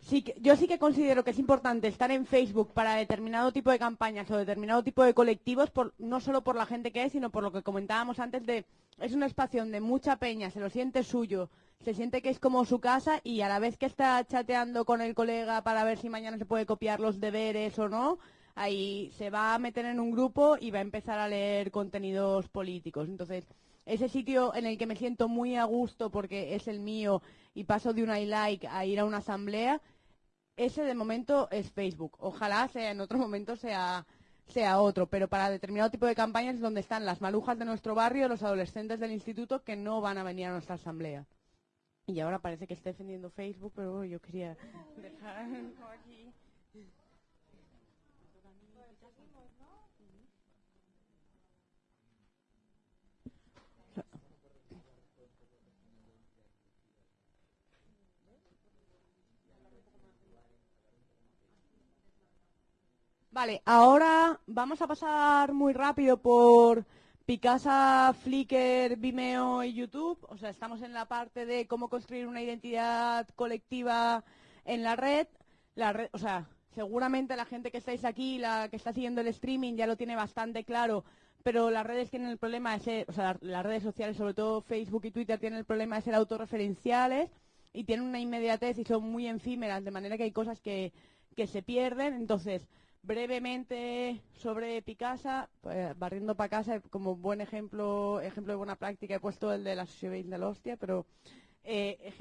sí yo sí que considero que es importante estar en Facebook para determinado tipo de campañas o determinado tipo de colectivos, por, no solo por la gente que es, sino por lo que comentábamos antes de es un espacio donde mucha peña se lo siente suyo, se siente que es como su casa y a la vez que está chateando con el colega para ver si mañana se puede copiar los deberes o no, ahí se va a meter en un grupo y va a empezar a leer contenidos políticos. Entonces, ese sitio en el que me siento muy a gusto porque es el mío y paso de un I like a ir a una asamblea, ese de momento es Facebook. Ojalá sea en otro momento sea sea otro, pero para determinado tipo de campañas es donde están las malujas de nuestro barrio, los adolescentes del instituto que no van a venir a nuestra asamblea. Y ahora parece que está defendiendo Facebook, pero yo quería dejar aquí. Vale, ahora vamos a pasar muy rápido por Picasa, Flickr, Vimeo y YouTube. O sea, estamos en la parte de cómo construir una identidad colectiva en la red. La red, o sea, seguramente la gente que estáis aquí, la que está siguiendo el streaming, ya lo tiene bastante claro. Pero las redes tienen el problema de ser, o sea, las redes sociales, sobre todo Facebook y Twitter, tienen el problema de ser autorreferenciales y tienen una inmediatez y son muy efímeras, de manera que hay cosas que, que se pierden. Entonces, brevemente sobre Picasa, pues, barriendo para casa, como buen ejemplo, ejemplo de buena práctica, he puesto el de la Sociedad de la hostia, pero eh,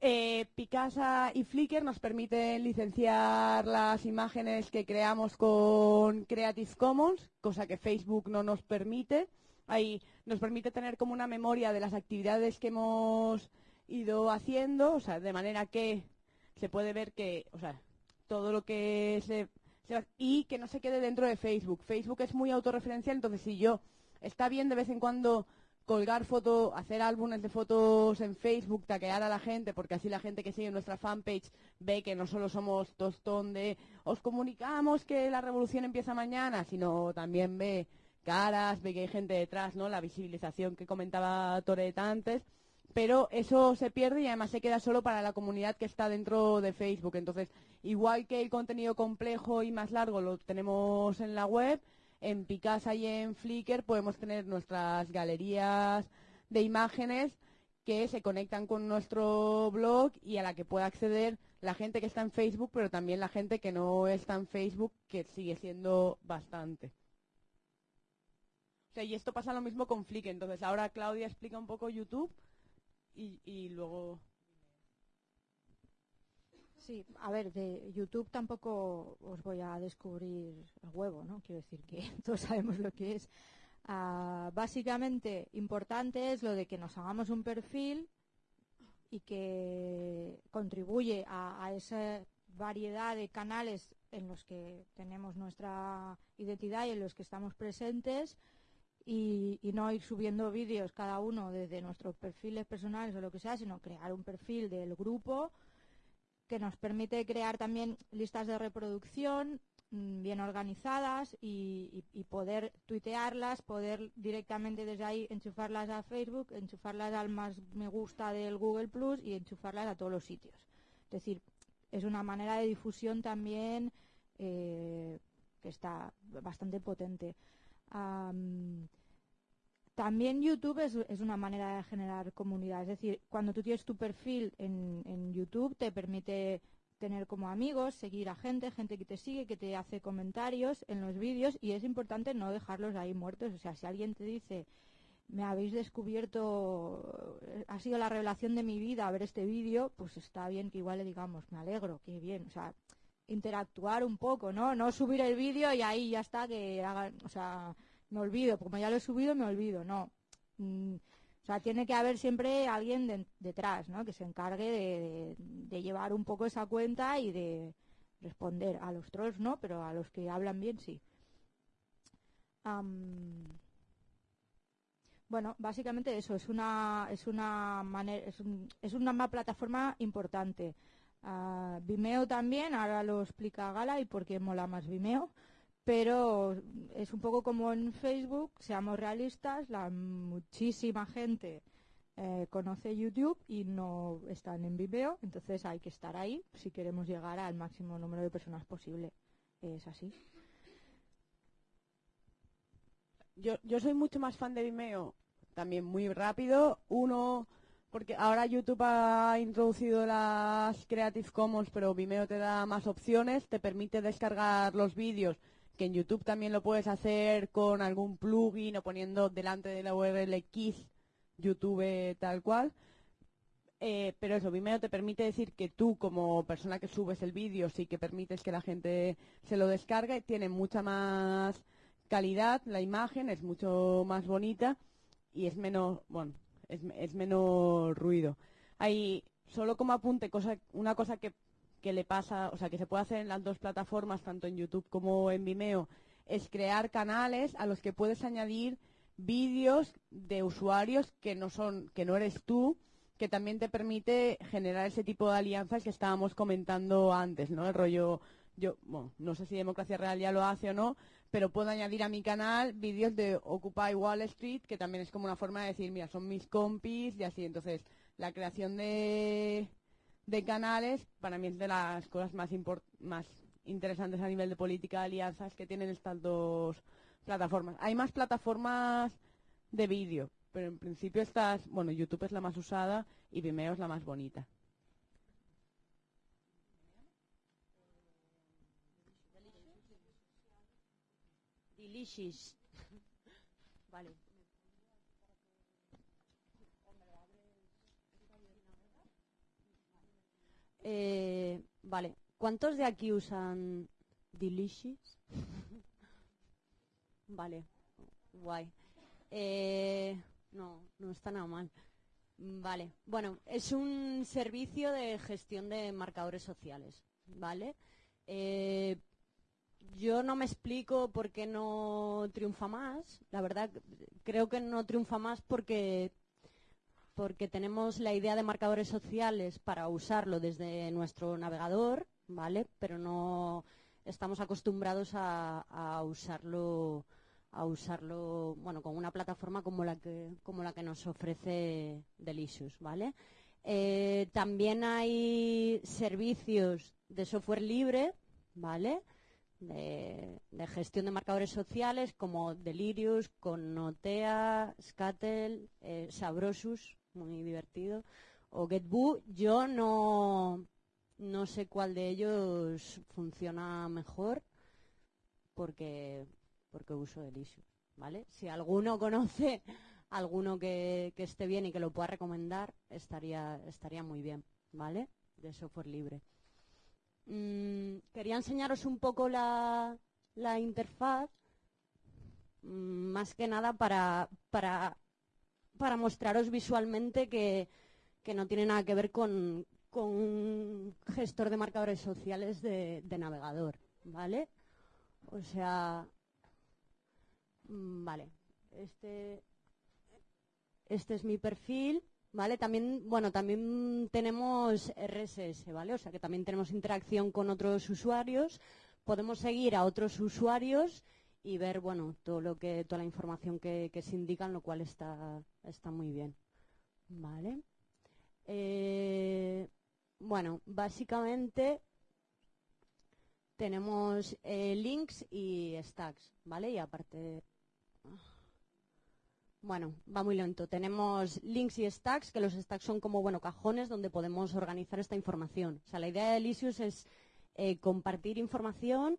eh, Picasa y Flickr nos permiten licenciar las imágenes que creamos con Creative Commons, cosa que Facebook no nos permite. Ahí nos permite tener como una memoria de las actividades que hemos ido haciendo, o sea, de manera que se puede ver que, o sea, todo lo que se, y que no se quede dentro de Facebook. Facebook es muy autorreferencial, entonces si yo está bien de vez en cuando colgar fotos, hacer álbumes de fotos en Facebook, taquear a la gente, porque así la gente que sigue nuestra fanpage ve que no solo somos tostón de os comunicamos que la revolución empieza mañana, sino también ve caras, ve que hay gente detrás, ¿no? La visibilización que comentaba Toret antes pero eso se pierde y además se queda solo para la comunidad que está dentro de Facebook. Entonces, igual que el contenido complejo y más largo lo tenemos en la web, en Picasa y en Flickr podemos tener nuestras galerías de imágenes que se conectan con nuestro blog y a la que pueda acceder la gente que está en Facebook, pero también la gente que no está en Facebook, que sigue siendo bastante. O sea, y esto pasa lo mismo con Flickr. Entonces, ahora Claudia explica un poco YouTube y, luego... Sí, a ver, de YouTube tampoco os voy a descubrir el huevo, ¿no? Quiero decir que todos sabemos lo que es. Ah, básicamente, importante es lo de que nos hagamos un perfil y que contribuye a, a esa variedad de canales en los que tenemos nuestra identidad y en los que estamos presentes y, no ir subiendo vídeos cada uno desde nuestros perfiles personales o lo que sea, sino crear un perfil del grupo que nos permite crear también listas de reproducción mm, bien organizadas y, poder tuitearlas, poder directamente desde ahí enchufarlas a Facebook, enchufarlas al más me gusta del Google Plus y enchufarlas a todos los sitios. Es decir, es una manera de difusión también eh, que está bastante potente también YouTube es, una manera de generar comunidad. Es decir, cuando tú tienes tu perfil en, YouTube, te permite tener como amigos, seguir a gente, gente que te sigue, que te hace comentarios en los vídeos y es importante no dejarlos ahí muertos. O sea, si alguien te dice, me habéis descubierto, ha sido la revelación de mi vida ver este vídeo, pues está bien que igual le digamos, me alegro, qué bien. O sea, interactuar un poco, ¿no? No subir el vídeo y ahí ya está, que hagan, o sea, me olvido, como ya lo he subido, me olvido, no. Mm, o sea, tiene que haber siempre alguien detrás, ¿no? Que se encargue de, llevar un poco esa cuenta y de responder. A los trolls no, pero a los que hablan bien sí. bueno, básicamente eso, es una, es una es, es una plataforma importante. Ah, Vimeo también, ahora lo explica Gala y por qué mola más Vimeo, pero es un poco como en Facebook, seamos realistas, la muchísima gente eh, conoce YouTube y no están en Vimeo, entonces hay que estar ahí si queremos llegar al máximo número de personas posible. Es así. Yo, yo soy mucho más fan de Vimeo, también muy rápido. Uno, porque ahora YouTube ha introducido las Creative Commons, pero Vimeo te da más opciones, te permite descargar los vídeos, que en YouTube también lo puedes hacer con algún plugin o poniendo delante de la URL Kiss YouTube tal cual. Eh, pero eso, Vimeo te permite decir que tú como persona que subes el vídeo sí que permites que la gente se lo descargue, tiene mucha más calidad la imagen, es mucho más bonita y es menos, bueno, es, menos ruido. Hay, solo como apunte, cosa, una cosa que, que le pasa, o sea, que se puede hacer en las dos plataformas, tanto en YouTube como en Vimeo, es crear canales a los que puedes añadir vídeos de usuarios que no son, que no eres tú, que también te permite generar ese tipo de alianzas que estábamos comentando antes, ¿no? El rollo, yo, bueno, no sé si Democracia Real ya lo hace o no, pero puedo añadir a mi canal vídeos de Occupy Wall Street, que también es como una forma de decir, mira, son mis compis y así. Entonces, la creación de, de canales para mí es de las cosas más, más interesantes a nivel de política de alianzas que tienen estas dos plataformas. Hay más plataformas de vídeo, pero en principio estas, bueno, YouTube es la más usada y Vimeo es la más bonita. Delicious. Eh, vale. ¿Cuántos de aquí usan Delicious? vale. Guay. Eh, no, no está nada mal. Vale. Bueno, es un servicio de gestión de marcadores sociales. ¿Vale? Eh, yo no me explico por qué no triunfa más. La verdad, creo que no triunfa más porque, porque tenemos la idea de marcadores sociales para usarlo desde nuestro navegador, ¿vale? Pero no estamos acostumbrados a, usarlo a usarlo bueno con una plataforma como la que como la que nos ofrece Delicious, ¿vale? Eh, también hay servicios de software libre, ¿vale? de, gestión de marcadores sociales como Delirious, Connotea, Scatel, eh, Sabrosus, muy divertido, o GetBoo. Yo no, no sé cuál de ellos funciona mejor porque, porque uso Delicious, ¿vale? Si alguno conoce alguno que, que esté bien y que lo pueda recomendar, estaría, estaría muy bien, ¿vale? De software libre. Mm, quería enseñaros un poco la, la interfaz, mm, más que nada para, para, para mostraros visualmente que, que no tiene nada que ver con, con un gestor de marcadores sociales de, navegador, ¿vale? O sea, mm, vale, este, este es mi perfil. ¿Vale? También, bueno, también tenemos RSS, ¿vale? O sea que también tenemos interacción con otros usuarios. Podemos seguir a otros usuarios y ver, bueno, todo lo que, toda la información que, que se indican, lo cual está, está muy bien. ¿Vale? Eh, bueno, básicamente tenemos eh, links y stacks, ¿vale? Y aparte bueno, va muy lento. Tenemos links y stacks, que los stacks son como, bueno, cajones donde podemos organizar esta información. O sea, la idea de Elysius es eh, compartir información,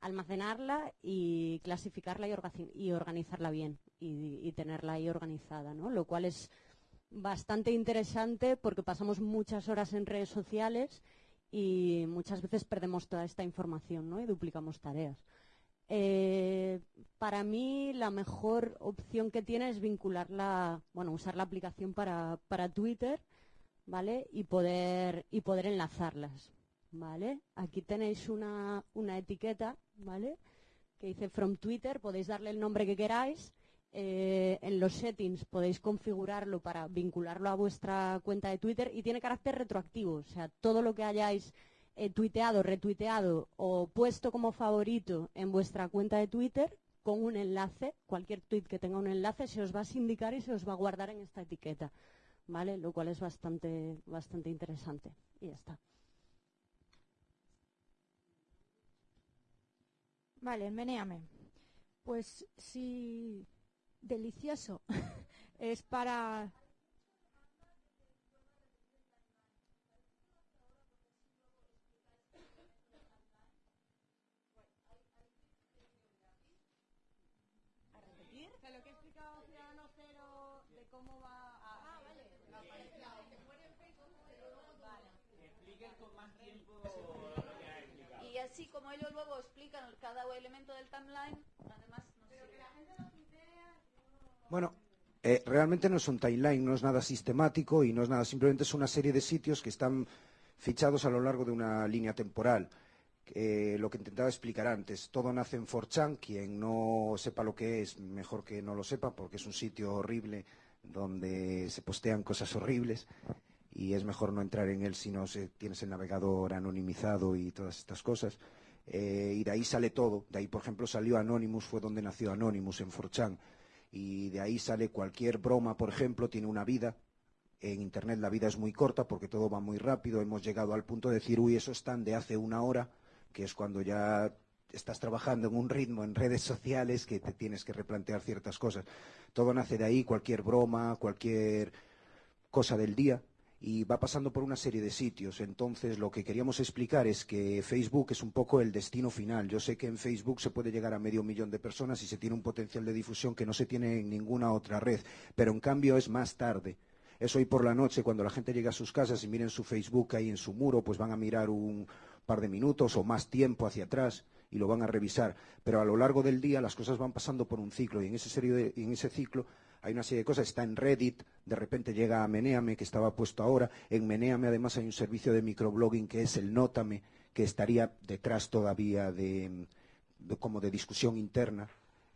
almacenarla y clasificarla y, orga- y organizarla bien y, y tenerla ahí organizada, ¿no? Lo cual es bastante interesante porque pasamos muchas horas en redes sociales y muchas veces perdemos toda esta información, ¿no? Y duplicamos tareas. Eh, para mí la mejor opción que tiene es vincularla, bueno, usar la aplicación para, para Twitter, ¿vale? Y poder, y poder enlazarlas, ¿vale? Aquí tenéis una, etiqueta, ¿vale? Que dice from Twitter, podéis darle el nombre que queráis. Eh, en los settings podéis configurarlo para vincularlo a vuestra cuenta de Twitter y tiene carácter retroactivo, o sea, todo lo que hayáis eh, tuiteado, retuiteado o puesto como favorito en vuestra cuenta de Twitter con un enlace, cualquier tweet que tenga un enlace se os va a sindicar y se os va a guardar en esta etiqueta. Lo cual es bastante, bastante interesante. Y ya está. Vale, menéame. Pues si delicioso es para O sea, lo que he explicado Ciudadano Cero de cómo va a... Ah, vale. Expliquen con más tiempo lo que ha explicado. Y así como ellos luego explican cada elemento del timeline, además nos sirve. Bueno, eh, realmente no es un timeline, no es nada sistemático y no es nada, simplemente es una serie de sitios que están fichados a lo largo de una línea temporal. Eh, lo que intentaba explicar antes, todo nace en 4chan, quien no sepa lo que es, mejor que no lo sepa, porque es un sitio horrible donde se postean cosas horribles y es mejor no entrar en él si no se, tienes el navegador anonimizado y todas estas cosas. Eh, y de ahí sale todo. De ahí, por ejemplo, salió Anonymous, fue donde nació Anonymous, en 4chan. Y de ahí sale cualquier broma, por ejemplo, tiene una vida. En Internet la vida es muy corta porque todo va muy rápido. Hemos llegado al punto de decir, uy, eso están de hace una hora, que es cuando ya estás trabajando en un ritmo en redes sociales que te tienes que replantear ciertas cosas. Todo nace de ahí, cualquier broma, cualquier cosa del día y va pasando por una serie de sitios. Entonces, lo que queríamos explicar es que Facebook es un poco el destino final. Yo sé que en Facebook se puede llegar a medio millón de personas y se tiene un potencial de difusión que no se tiene en ninguna otra red, pero en cambio es más tarde. Es hoy por la noche, cuando la gente llega a sus casas y miren su Facebook ahí en su muro, pues van a mirar un par de minutos o más tiempo hacia atrás y lo van a revisar. Pero a lo largo del día las cosas van pasando por un ciclo y en ese, serio de- en ese ciclo hay una serie de cosas. Está en Reddit, de repente llega a Meneame, que estaba puesto ahora. En Meneame además hay un servicio de microblogging que es el Nótame, que estaría detrás todavía de, como de discusión interna.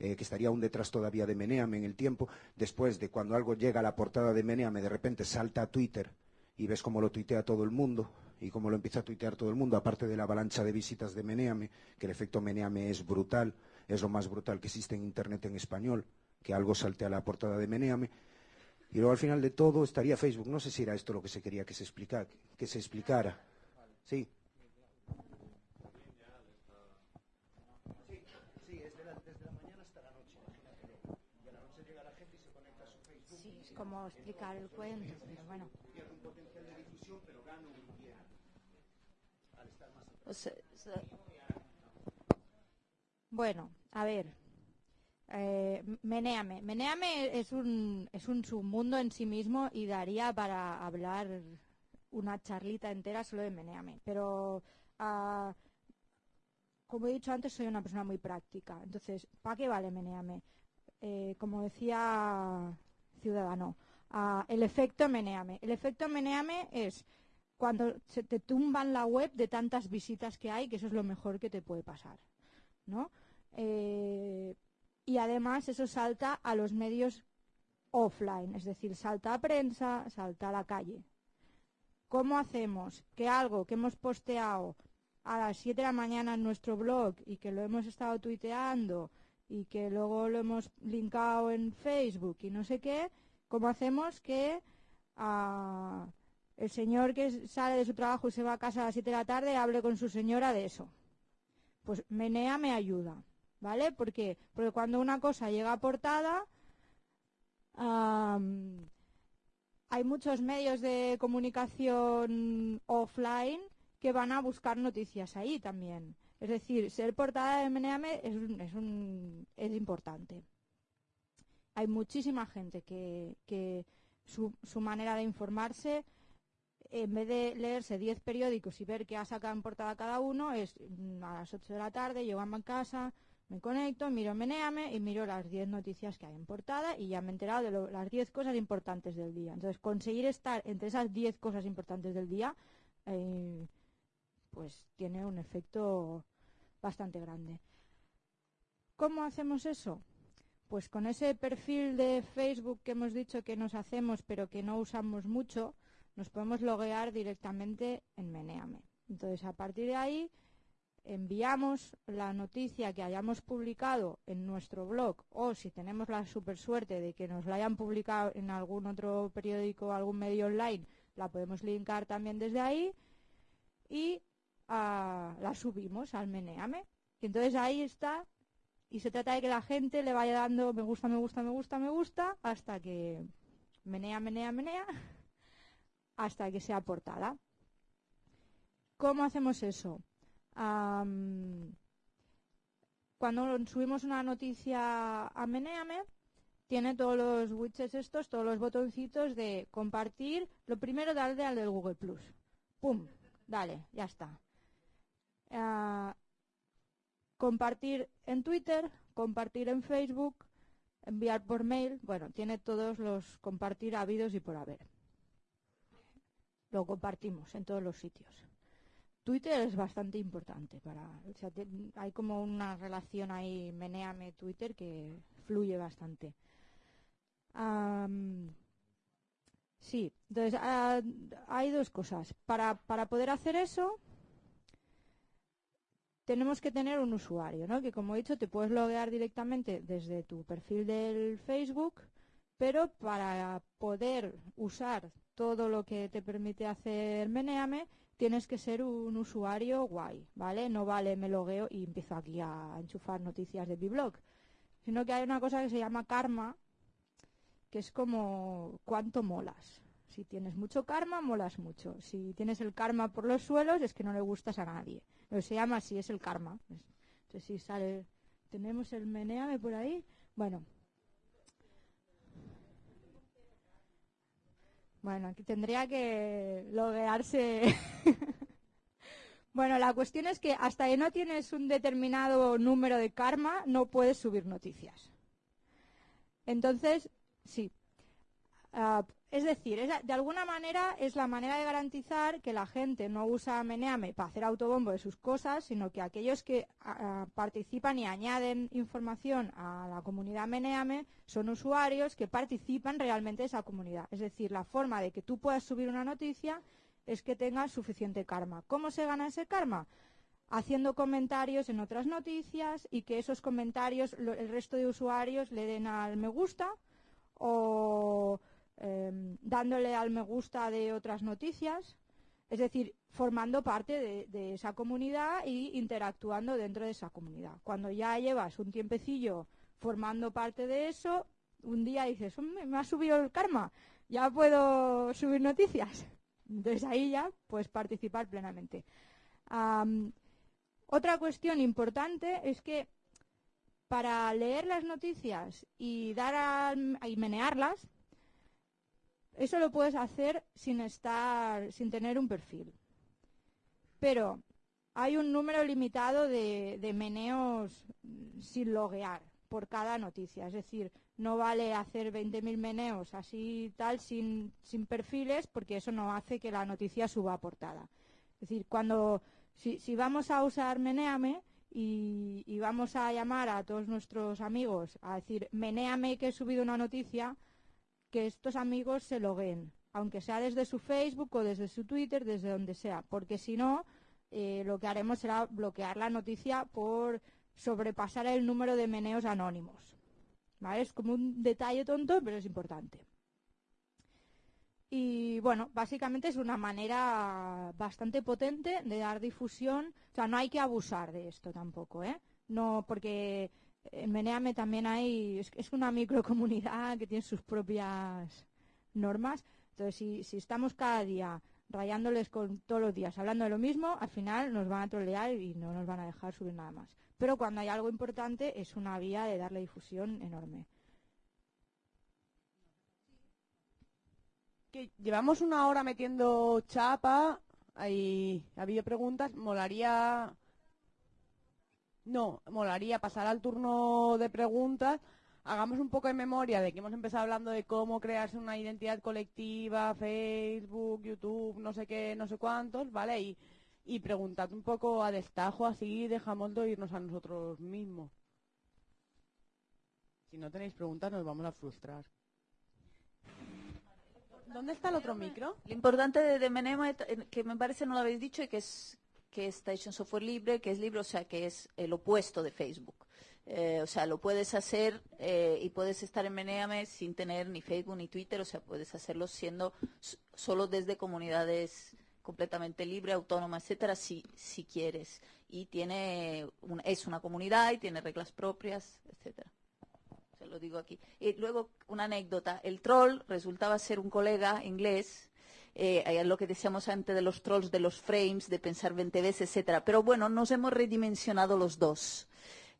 eh, que estaría aún detrás todavía de Meneame en el tiempo, después de cuando algo llega a la portada de Meneame, de repente salta a Twitter y ves cómo lo tuitea todo el mundo y cómo lo empieza a tuitear todo el mundo, aparte de la avalancha de visitas de Meneame, que el efecto Meneame es brutal, es lo más brutal que existe en Internet en español, que algo salte a la portada de Meneame. Y luego al final de todo estaría Facebook. No sé si era esto lo que se quería que se explicara. Que se explicara. Sí. Como explicar el cuento, pero bueno. O sea, o sea, Bueno, a ver. Eh, Menéame. Menéame es un, es un submundo en sí mismo y daría para hablar una charlita entera solo de Menéame. Pero, ah, como he dicho antes, soy una persona muy práctica. Entonces, ¿para qué vale Menéame? Eh, como decía Ciudadano, ah, el efecto Menéame. El efecto Menéame es cuando se te tumban la web de tantas visitas que hay, que eso es lo mejor que te puede pasar. ¿no? Eh, y además eso salta a los medios offline, es decir, salta a prensa, salta a la calle. ¿Cómo hacemos que algo que hemos posteado a las 7 de la mañana en nuestro blog y que lo hemos estado tuiteando y que luego lo hemos linkado en Facebook y no sé qué, cómo hacemos que ah, el señor que sale de su trabajo y se va a casa a las 7 de la tarde hable con su señora de eso? Pues Menea me ayuda, ¿vale? Porque, porque cuando una cosa llega a portada, hay muchos medios de comunicación offline que van a buscar noticias ahí también. Es decir, ser portada de Meneame es, un- es, un- es importante. Hay muchísima gente que, que su, manera de informarse en vez de leerse 10 periódicos y ver qué ha sacado en portada cada uno, es mm, a las 8 de la tarde, llego a casa, me conecto, miro Meneame y miro las 10 noticias que hay en portada y ya me he enterado de las 10 cosas importantes del día. Entonces, conseguir estar entre esas 10 cosas importantes del día, eh, pues tiene un efecto bastante grande. ¿Cómo hacemos eso? Pues con ese perfil de Facebook que hemos dicho que nos hacemos pero que no usamos mucho, nos podemos loguear directamente en Meneame. Entonces, a partir de ahí, enviamos la noticia que hayamos publicado en nuestro blog o si tenemos la super suerte de que nos la hayan publicado en algún otro periódico o algún medio online, la podemos linkar también desde ahí y ah, la subimos al Meneame. Y entonces ahí está y se trata de que la gente le vaya dando me gusta, me gusta, me gusta, me gusta hasta que menea, menea, menea hasta que sea portada. ¿Cómo hacemos eso? Cuando subimos una noticia a Meneame, tiene todos los widgets estos, todos los botoncitos de compartir. Lo primero, darle al del Google Plus. ¡Pum! Dale, ya está. Ah, compartir en Twitter, compartir en Facebook, enviar por mail. Bueno, tiene todos los compartir habidos y por haber. Lo compartimos en todos los sitios. Twitter es bastante importante para, o sea, hay como una relación ahí, meneame Twitter que fluye bastante. Sí, entonces ah, hay dos cosas. Para, para poder hacer eso, tenemos que tener un usuario, ¿no? Que como he dicho, te puedes loguear directamente desde tu perfil del Facebook, pero para poder usar todo lo que te permite hacer Meneame, tienes que ser un usuario guay, ¿vale? No vale me logueo y empiezo aquí a enchufar noticias de mi blog, sino que hay una cosa que se llama karma, que es como cuánto molas. Si tienes mucho karma, molas mucho. Si tienes el karma por los suelos, es que no le gustas a nadie. Lo se llama así, es el karma. Entonces, si sale, tenemos el meneame por ahí. Bueno. Bueno, aquí tendría que loguearse. bueno, la cuestión es que hasta que no tienes un determinado número de karma, no puedes subir noticias. Entonces, sí. Ah, es decir, es- de alguna manera es la manera de garantizar que la gente no usa Meneame para hacer autobombo de sus cosas, sino que aquellos que ah, participan y añaden información a la comunidad Meneame son usuarios que participan realmente de esa comunidad. Es decir, la forma de que tú puedas subir una noticia es que tengas suficiente karma. ¿Cómo se gana ese karma? haciendo comentarios en otras noticias y que esos comentarios lo- el resto de usuarios le den al me gusta o em, dándole al me gusta de otras noticias, es decir, formando parte de, esa comunidad y interactuando dentro de esa comunidad. Cuando ya llevas un tiempecillo formando parte de eso, un día dices, "Hombre, me ha subido el karma, ya puedo subir noticias. Entonces ahí ya puedes participar plenamente. Am, otra cuestión importante es que para leer las noticias y dar y menearlas, eso lo puedes hacer sin estar, sin tener un perfil. Pero hay un número limitado de, de meneos sin loguear por cada noticia. Es decir, no vale hacer 20.000 meneos así tal sin, sin perfiles porque eso no hace que la noticia suba a portada. Es decir, cuando si, si vamos a usar Meneame y, y vamos a llamar a todos nuestros amigos a decir Meneame que he subido una noticia, que estos amigos se logueen, aunque sea desde su Facebook o desde su Twitter, desde donde sea, porque si no, eh, lo que haremos será bloquear la noticia por sobrepasar el número de meneos anónimos. ¿Vale? Es como un detalle tonto, pero es importante. Y bueno, básicamente es una manera bastante potente de dar difusión. O sea, no hay que abusar de esto tampoco, ¿eh? No, porque en también hay, es, una microcomunidad que tiene sus propias normas. Entonces, si, estamos cada día rayándoles con todos los días hablando de lo mismo, al final nos van a trolear y no nos van a dejar subir nada más. Pero cuando hay algo importante es una vía de darle difusión enorme. llevamos una hora metiendo chapa, ahí ha habido preguntas, molaría... No, molaría pasar al turno de preguntas, hagamos un poco de memoria de que hemos empezado hablando de cómo crearse una identidad colectiva, Facebook, YouTube, no sé qué, no sé cuántos, ¿vale? Y, preguntad un poco a destajo, así dejamos de oírnos a nosotros mismos. Si no tenéis preguntas nos vamos a frustrar. ¿Dónde está el otro micro? Lo importante de, de Menema, eh, que me parece no lo habéis dicho y que es que es Station Software Libre, que es libre, o sea, que es el opuesto de Facebook. Eh, o sea, lo puedes hacer eh, y puedes estar en Meneame sin tener ni Facebook ni Twitter, o sea, puedes hacerlo siendo solo desde comunidades completamente libre, autónoma, etcétera, si, si quieres. Y tiene un- es una comunidad y tiene reglas propias, etcétera. Se lo digo aquí. Y luego, una anécdota. El troll resultaba ser un colega inglés, eh, eh, lo que decíamos antes de los trolls, de los frames, de pensar 20 veces, etcétera. Pero bueno, nos hemos redimensionado los dos.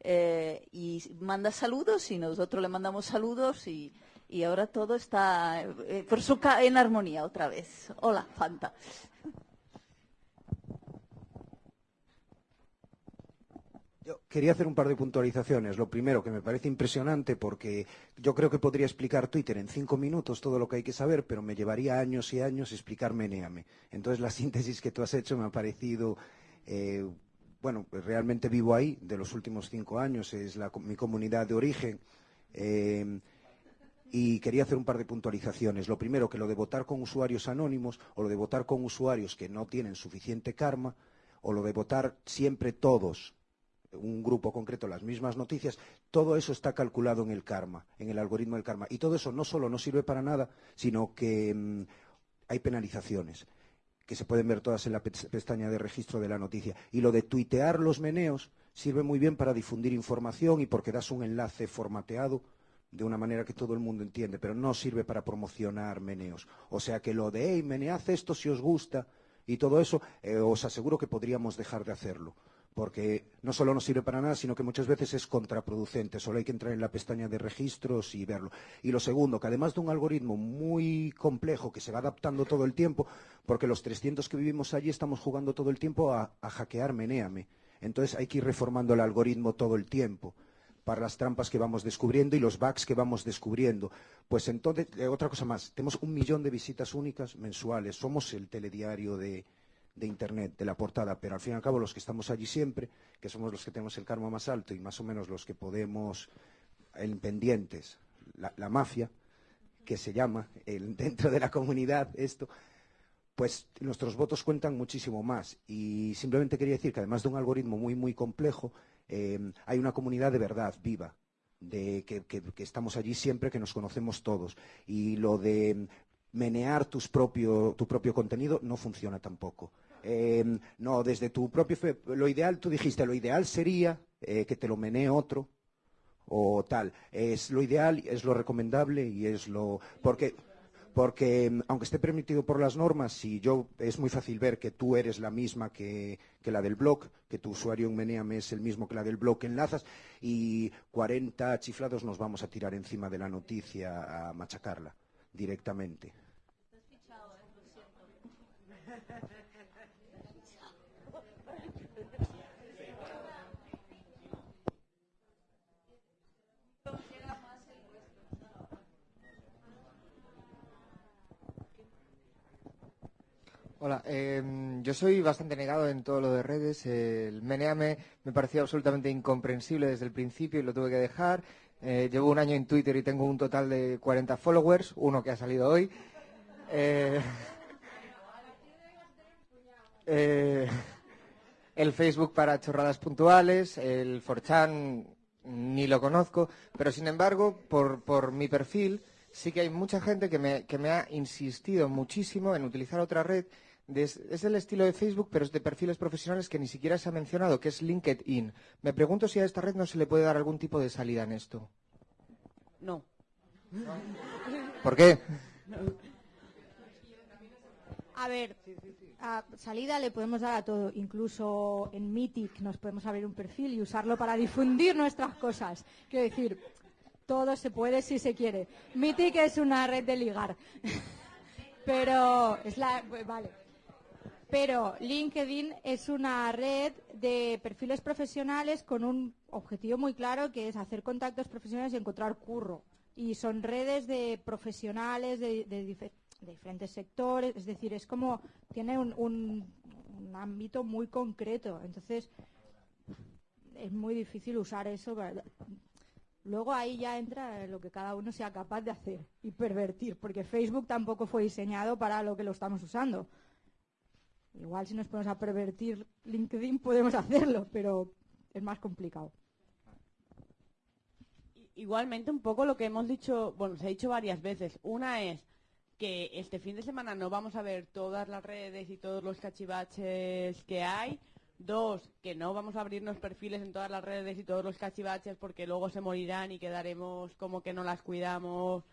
Eh, y manda saludos y nosotros le mandamos saludos y, y ahora todo está eh, por su en armonía otra vez. Hola, Fanta. Quería hacer un par de puntualizaciones. Lo primero, que me parece impresionante porque yo creo que podría explicar Twitter en cinco minutos todo lo que hay que saber, pero me llevaría años y años explicar Meneame. Entonces la síntesis que tú has hecho me ha parecido, eh, bueno, pues realmente vivo ahí de los últimos cinco años, es la, mi comunidad de origen. Eh, y quería hacer un par de puntualizaciones. Lo primero, que lo de votar con usuarios anónimos o lo de votar con usuarios que no tienen suficiente karma o lo de votar siempre todos un grupo concreto las mismas noticias, todo eso está calculado en el karma, en el algoritmo del karma. Y todo eso no solo no sirve para nada, sino que mm, hay penalizaciones que se pueden ver todas en la pe- pestaña de registro de la noticia. Y lo de tuitear los meneos sirve muy bien para difundir información y porque das un enlace formateado de una manera que todo el mundo entiende, pero no sirve para promocionar meneos. O sea que lo de, hey, menead esto si os gusta y todo eso, eh, os aseguro que podríamos dejar de hacerlo. Porque no solo no sirve para nada, sino que muchas veces es contraproducente. Solo hay que entrar en la pestaña de registros y verlo. Y lo segundo, que además de un algoritmo muy complejo que se va adaptando todo el tiempo, porque los 300 que vivimos allí estamos jugando todo el tiempo a, a hackear Meneame. Entonces hay que ir reformando el algoritmo todo el tiempo para las trampas que vamos descubriendo y los bugs que vamos descubriendo. Pues entonces, eh, otra cosa más, tenemos un millón de visitas únicas mensuales, somos el telediario de, de Internet, de la portada, pero al fin y al cabo los que estamos allí siempre, que somos los que tenemos el karma más alto y más o menos los que podemos, en pendientes, la, mafia, que se llama el- dentro de la comunidad esto, pues nuestros votos cuentan muchísimo más. Y simplemente quería decir que además de un algoritmo muy, muy complejo, eh, hay una comunidad de verdad viva, de que, que- que estamos allí siempre, que nos conocemos todos. Y lo de menear tus propio, tu propio contenido no funciona tampoco. Eh, no, desde tu propio... Lo ideal, tú dijiste, lo ideal sería eh, que te lo menee otro o tal. Es lo ideal, es lo recomendable y es lo... Porque porque mm, aunque esté permitido por las normas, si yo es muy fácil ver que tú eres la misma que, que la del blog, que tu usuario en Meneame es el mismo que la del blog que enlazas, y 40 chiflados nos vamos a tirar encima de la noticia a machacarla directamente. Hola, eh, yo soy bastante negado en todo lo de redes. El Meneame me pareció absolutamente incomprensible desde el principio y lo tuve que dejar. Eh, llevo un año en Twitter y tengo un total de 40 followers, uno que ha salido hoy. Eh, eh, el Facebook para chorradas puntuales, el 4chan ni lo conozco, pero sin embargo, por, por mi perfil, sí que hay mucha gente que me, que me ha insistido muchísimo en utilizar otra red. De- es del estilo de Facebook, pero es de perfiles profesionales que ni siquiera se ha mencionado, que es LinkedIn. Me pregunto si a esta red no se le puede dar algún tipo de salida en esto. No. ¿Por qué? A ver, a salida le podemos dar a todo. Incluso en Mythic nos podemos abrir un perfil y usarlo para difundir nuestras cosas. Quiero decir, todo se puede si se quiere. Mythic es una red de ligar. Pero es la vale. Pero LinkedIn es una red de perfiles profesionales con un objetivo muy claro que es hacer contactos profesionales y encontrar curro. Y son redes de profesionales de, de dife- de diferentes sectores, es decir, es como tiene un, un- un ámbito muy concreto. Entonces, es muy difícil usar eso. para- Luego ahí ya entra lo que cada uno sea capaz de hacer y pervertir, porque Facebook tampoco fue diseñado para lo que lo estamos usando. Igual si nos ponemos a pervertir LinkedIn podemos hacerlo, pero es más complicado. Igualmente, un poco lo que hemos dicho, bueno, se ha dicho varias veces. Una es que este fin de semana no vamos a ver todas las redes y todos los cachivaches que hay. Dos, que no vamos a abrirnos perfiles en todas las redes y todos los cachivaches porque luego se morirán y quedaremos como que no las cuidamos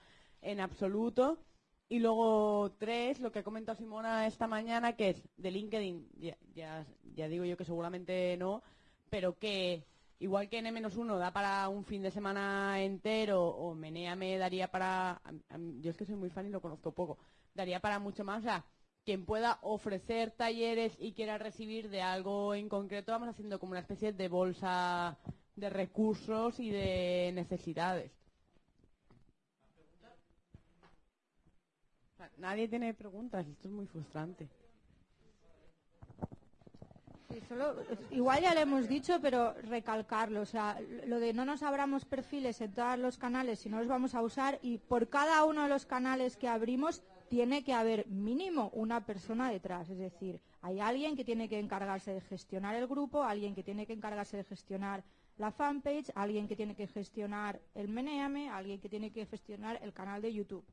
en absoluto. Y luego tres, lo que ha comentado Simona esta mañana, que es de LinkedIn, ya, ya, digo yo que seguramente no, pero que igual que N-1 da para un fin de semana entero o Meneame daría para, yo es que soy muy fan y lo conozco poco, daría para mucho más, o sea, quien pueda ofrecer talleres y quiera recibir de algo en concreto, vamos haciendo como una especie de bolsa de recursos y de necesidades. O sea, Nadie tiene preguntas, esto es muy frustrante. Sí, solo- igual ya lo hemos dicho, pero recalcarlo. O sea, lo de no nos abramos perfiles en todos los canales si no los vamos a usar y por cada uno de los canales que abrimos tiene que haber mínimo una persona detrás. Es decir, hay alguien que tiene que encargarse de gestionar el grupo, alguien que tiene que encargarse de gestionar la fanpage, alguien que tiene que gestionar el Meneame, alguien que tiene que gestionar el canal de YouTube.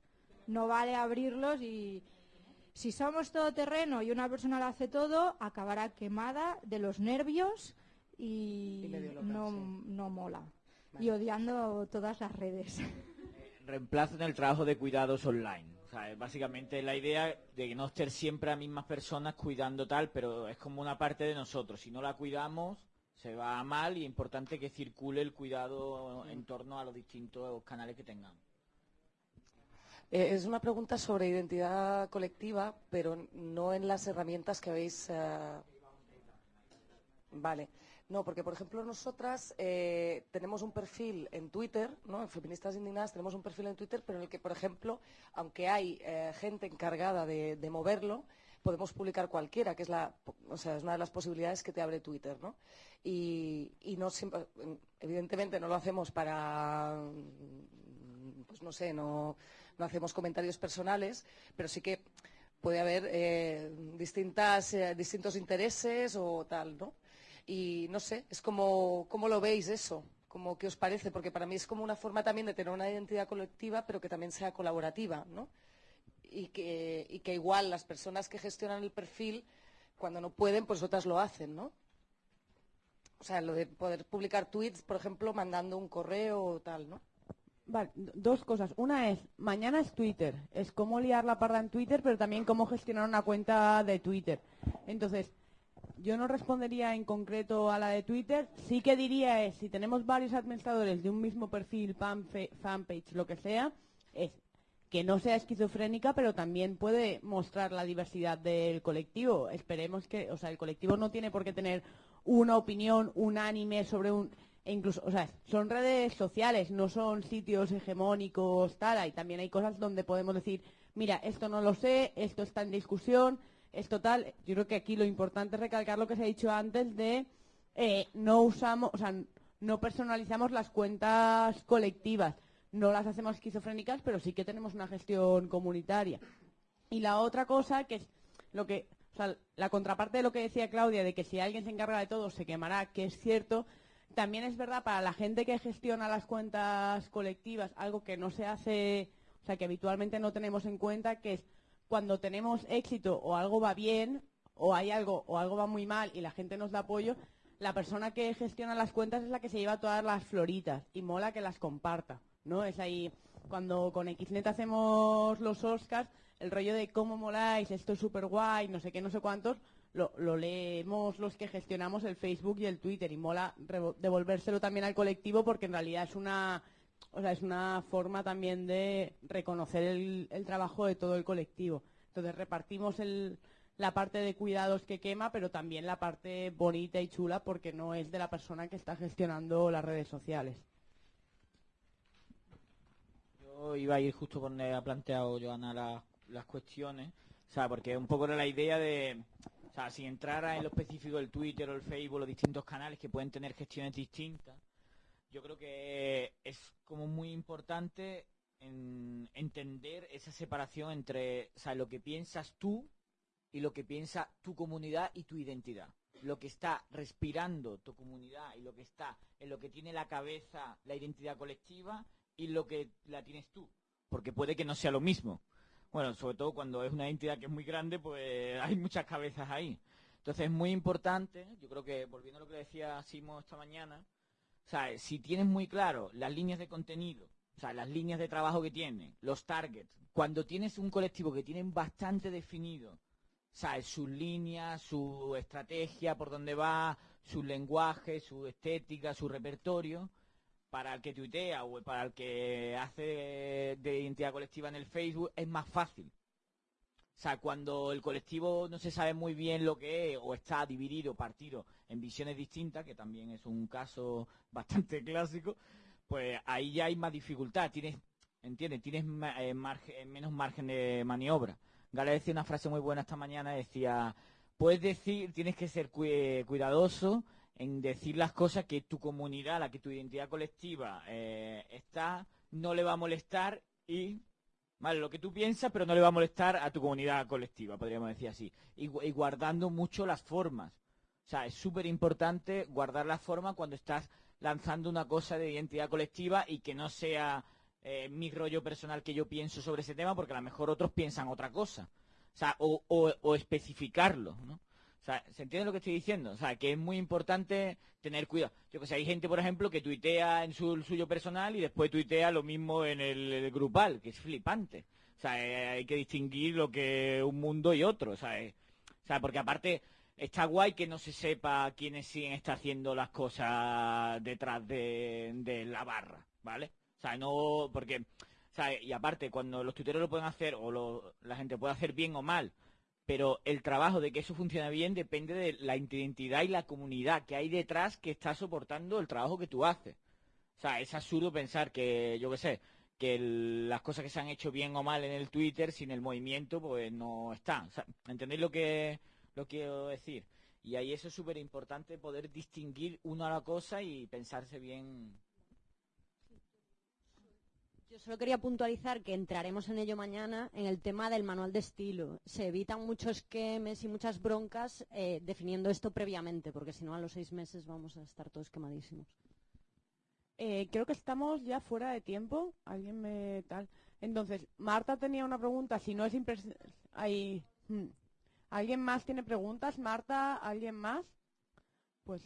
No vale abrirlos y si somos todoterreno y una persona lo hace todo, acabará quemada de los nervios y, no, no mola. Y odiando todas las redes. reemplazan el trabajo de cuidados online. O sea, es básicamente la idea de que no estar siempre a mismas personas cuidando tal, pero es como una parte de nosotros. Si no la cuidamos, se va mal y es importante que circule el cuidado en torno a los distintos canales que tengamos. Eh, es una pregunta sobre identidad colectiva, pero no en las herramientas que habéis. eh, Vale. No, porque por ejemplo nosotras eh, tenemos un perfil en Twitter, ¿no? En Feministas Indignadas tenemos un perfil en Twitter, pero en el que, por ejemplo, aunque hay eh, gente encargada de, moverlo, podemos publicar cualquiera, que es la, o sea, es una de las posibilidades que te abre Twitter, ¿no? Y, y no siempre, evidentemente no lo hacemos para, pues no sé, no, no hacemos comentarios personales, pero sí que puede haber eh, distintas, eh, distintos intereses o tal, ¿no? Y no sé, es como, ¿cómo lo veis eso? Como, ¿Qué os parece? Porque para mí es como una forma también de tener una identidad colectiva, pero que también sea colaborativa, ¿no? Y que, y que igual las personas que gestionan el perfil, cuando no pueden, pues otras lo hacen, ¿no? O sea, lo de poder publicar tweets, por ejemplo, mandando un correo o tal, ¿no? Vale, dos cosas. Una es, mañana es Twitter. Es cómo liar la parda en Twitter, pero también cómo gestionar una cuenta de Twitter. Entonces, yo no respondería en concreto a la de Twitter. Sí que diría es, si tenemos varios administradores de un mismo perfil, fanpage, lo que sea, es que no sea esquizofrénica, pero también puede mostrar la diversidad del colectivo. Esperemos que, o sea, el colectivo no tiene por qué tener una opinión unánime sobre un e incluso, o sea, son redes sociales, no son sitios hegemónicos, tal, y también hay cosas donde podemos decir, mira, esto no lo sé, esto está en discusión, esto tal. Yo creo que aquí lo importante es recalcar lo que se ha dicho antes de eh, no usamos, o sea, no personalizamos las cuentas colectivas, no las hacemos esquizofrénicas, pero sí que tenemos una gestión comunitaria. Y la otra cosa que es lo que, o sea, la contraparte de lo que decía Claudia, de que si alguien se encarga de todo se quemará, que es cierto, también es verdad para la gente que gestiona las cuentas colectivas, algo que no se hace, o sea, que habitualmente no tenemos en cuenta, que es cuando tenemos éxito o algo va bien, o hay algo, o algo va muy mal y la gente nos da apoyo, la persona que gestiona las cuentas es la que se lleva todas las floritas y mola que las comparta, ¿no? Es ahí, cuando con Xnet hacemos los Oscars, el rollo de cómo moláis, esto es súper guay, no sé qué, no sé cuántos, lo, leemos los que gestionamos el Facebook y el Twitter y mola devolvérselo también al colectivo porque en realidad es una, es una forma también de reconocer el, trabajo de todo el colectivo. Entonces repartimos la parte de cuidados que quema, pero también la parte bonita y chula porque no es de la persona que está gestionando las redes sociales. Yo iba a ir justo donde ha planteado Joana las, las cuestiones, o sea, porque un poco era la idea de, sea, sin entrar en lo específico del Twitter o el Facebook, los distintos canales que pueden tener gestiones distintas, yo creo que es como muy importante en- entender esa separación entre, o sea, lo que piensas tú y lo que piensa tu comunidad y tu identidad. Lo que está respirando tu comunidad y lo que está en lo que tiene la cabeza la identidad colectiva y lo que la tienes tú. Porque puede que no sea lo mismo. Bueno, sobre todo cuando es una entidad que es muy grande, pues hay muchas cabezas ahí. Entonces es muy importante, yo creo que, volviendo a lo que decía Simo esta mañana, o si tienes muy claro las líneas de contenido, o sea, las líneas de trabajo que tiene, los targets, cuando tienes un colectivo que tienen bastante definido, ¿sabes? Sus líneas, su estrategia, por dónde va, su lenguaje, su estética, su repertorio, para el que tuitea o para el que hace de identidad colectiva en el Facebook, es más fácil. O sea, cuando el colectivo no se sabe muy bien lo que es o está dividido, partido en visiones distintas, que también es un caso bastante clásico, pues ahí ya hay más dificultad. Tienes, ¿entiendes? Tienes eh, margen- menos margen de maniobra. Gala decía una frase muy buena esta mañana, decía, puedes decir, tienes que ser cui- cuidadoso en decir las cosas que tu comunidad, la que tu identidad colectiva eh, está, no le va a molestar y Vale, lo que tú piensas, pero no le va a molestar a tu comunidad colectiva, podríamos decir así. Y, gu- y guardando mucho las formas. O sea, es súper importante guardar las formas cuando estás lanzando una cosa de identidad colectiva y que no sea eh, mi rollo personal que yo pienso sobre ese tema, porque a lo mejor otros piensan otra cosa. O sea, o- o especificarlo, ¿no? ¿Se entiende lo que estoy diciendo? O sea, que es muy importante tener cuidado. Yo que sé, hay gente, por ejemplo, que tuitea en su suyo personal y después tuitea lo mismo en el, grupal, que es flipante. O sea, eh, hay que distinguir lo que un mundo y otro, sea, eh, o sea, porque aparte está guay que no se sepa quiénes siguen está haciendo las cosas detrás de, de la barra, ¿vale? O sea, no, porque, o sea, y aparte, cuando los tuiteros lo pueden hacer, o lo- la gente puede hacer bien o mal, pero el trabajo de que eso funcione bien depende de la identidad y la comunidad que hay detrás que está soportando el trabajo que tú haces. O sea, es absurdo pensar que, yo qué sé, que las cosas que se han hecho bien o mal en el Twitter sin el movimiento, pues no están. O sea, ¿Entendéis lo que lo quiero decir? Y ahí eso es súper importante poder distinguir una a la cosa y pensarse bien. Solo quería puntualizar que entraremos en ello mañana en el tema del manual de estilo. Se evitan muchos quemes y muchas broncas eh, definiendo esto previamente, porque si no a los seis meses vamos a estar todos quemadísimos. Eh, creo que estamos ya fuera de tiempo. Alguien me tal. Entonces, Marta tenía una pregunta. Si no es ahí. hmm. ¿Alguien más tiene preguntas? Marta, ¿alguien más? Pues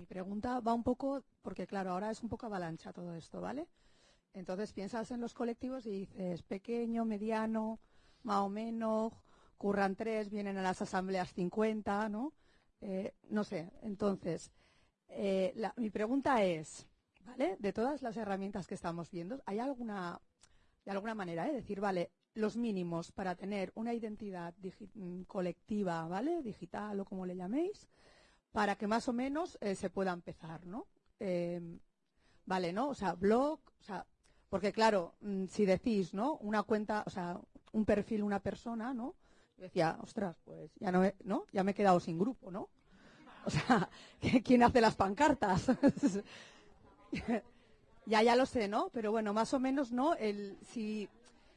Mi pregunta va un poco, porque claro, ahora es un poco avalancha todo esto, ¿vale? Entonces piensas en los colectivos y dices pequeño, mediano, más o menos, curran tres, vienen a las asambleas 50, ¿no? Eh, no sé, entonces, eh, mi pregunta es, ¿vale? De todas las herramientas que estamos viendo, ¿hay alguna, de alguna manera, eh, decir, vale, los mínimos para tener una identidad mm, colectiva, ¿vale? Digital o como le llaméis, para que más o menos eh, se pueda empezar, ¿no? Eh, vale, ¿no? O sea, blog, o sea, porque claro, mm, si decís, ¿no? Una cuenta, o sea, un perfil, una persona, ¿no? Yo decía, ostras, pues ya no, he- ¿no? Ya me he quedado sin grupo, ¿no? O sea, ¿quién hace las pancartas? ya, ya lo sé, ¿no? Pero bueno, más o menos, ¿no? El, si,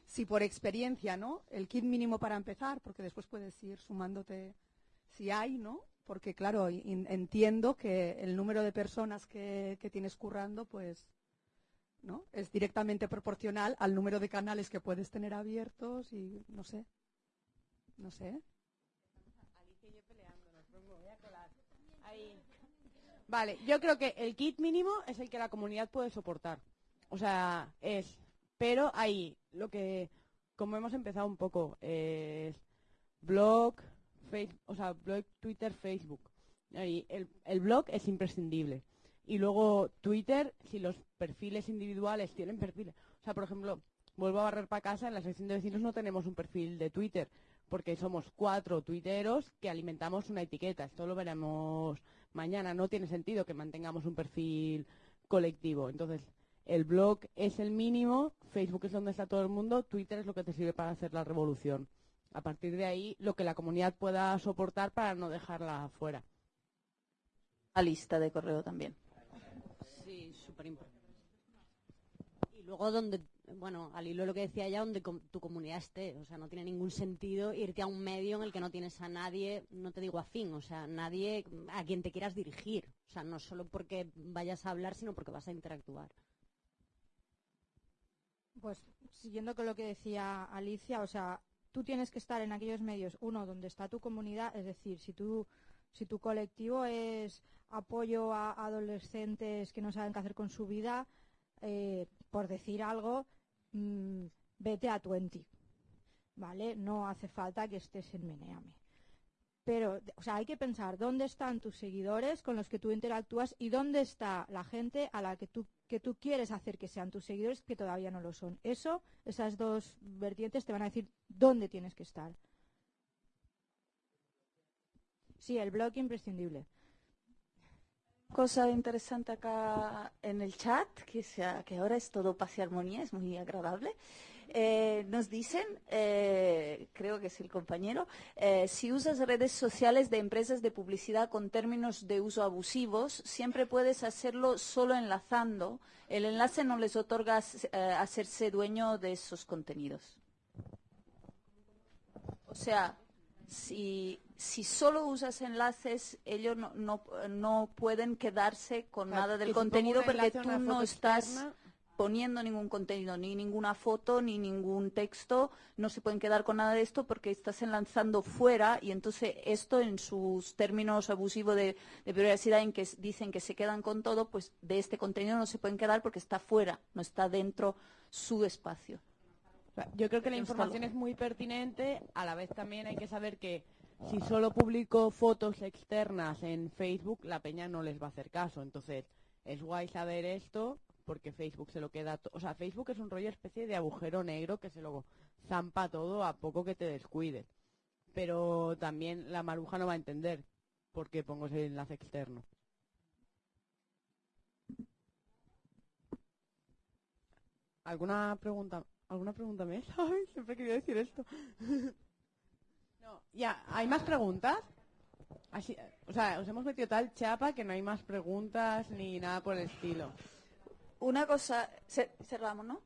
si por experiencia, ¿no? El kit mínimo para empezar, porque después puedes ir sumándote si hay, ¿no? Porque claro, in- entiendo que el número de personas que, tienes currando, pues, ¿no? Es directamente proporcional al número de canales que puedes tener abiertos y no sé. No sé. Vale, yo creo que el kit mínimo es el que la comunidad puede soportar. O sea, es. Pero ahí, lo que. Como hemos empezado un poco, es. Blog, o sea, blog, Twitter, Facebook. Ahí, el, el blog es imprescindible. Y luego Twitter, si los perfiles individuales tienen perfiles. O sea, por ejemplo, vuelvo a barrer para casa, en la sección de vecinos no tenemos un perfil de Twitter, porque somos cuatro tuiteros que alimentamos una etiqueta. Esto lo veremos mañana. No tiene sentido que mantengamos un perfil colectivo. Entonces, el blog es el mínimo, Facebook es donde está todo el mundo, Twitter es lo que te sirve para hacer la revolución. A partir de ahí, lo que la comunidad pueda soportar para no dejarla fuera. La lista de correo también. Sí, súper importante. Y luego donde bueno, al hilo de lo que decía ya, donde tu comunidad esté. O sea, no tiene ningún sentido irte a un medio en el que no tienes a nadie, no te digo afín, o sea, nadie a quien te quieras dirigir. O sea, no solo porque vayas a hablar, sino porque vas a interactuar. Pues siguiendo con lo que decía Alicia, o sea, tú tienes que estar en aquellos medios, uno, donde está tu comunidad, es decir, si tu colectivo es apoyo a adolescentes que no saben qué hacer con su vida, eh, por decir algo, mm, vete a Twenty, ¿vale? No hace falta que estés en Meneame. Pero, o sea, hay que pensar dónde están tus seguidores con los que tú interactúas y dónde está la gente a la que tú, que tú quieres hacer que sean tus seguidores que todavía no lo son. Eso, esas dos vertientes te van a decir dónde tienes que estar. Sí, el blog imprescindible. Cosa interesante acá en el chat, que, sea, que ahora es todo paz y armonía, es muy agradable. Eh, nos dicen, eh, creo que es el compañero, eh, si usas redes sociales de empresas de publicidad con términos de uso abusivos, siempre puedes hacerlo solo enlazando. El enlace no les otorga eh, hacerse dueño de esos contenidos. O sea, si, si solo usas enlaces, ellos no, no, no pueden quedarse con nada del contenido porque tú no estás poniendo ningún contenido, ni ninguna foto, ni ningún texto, no se pueden quedar con nada de esto porque estás enlazando fuera y entonces esto en sus términos abusivos de, de privacidad en que dicen que se quedan con todo, pues de este contenido no se pueden quedar porque está fuera, no está dentro su espacio. Yo creo que la información es muy pertinente, a la vez también hay que saber que si solo publico fotos externas en Facebook, la peña no les va a hacer caso. Entonces, es guay saber esto porque Facebook se lo queda... O sea, Facebook es un rollo especie de agujero negro que se lo zampa todo a poco que te descuides. Pero también la maruja no va a entender por qué pongo ese enlace externo. ¿Alguna pregunta? ¿Alguna pregunta más? Ay, siempre quería decir esto. no, ya, ¿hay más preguntas? Así, o sea, os hemos metido tal chapa que no hay más preguntas ni nada por el estilo. Una cosa, ce- cerramos, ¿no?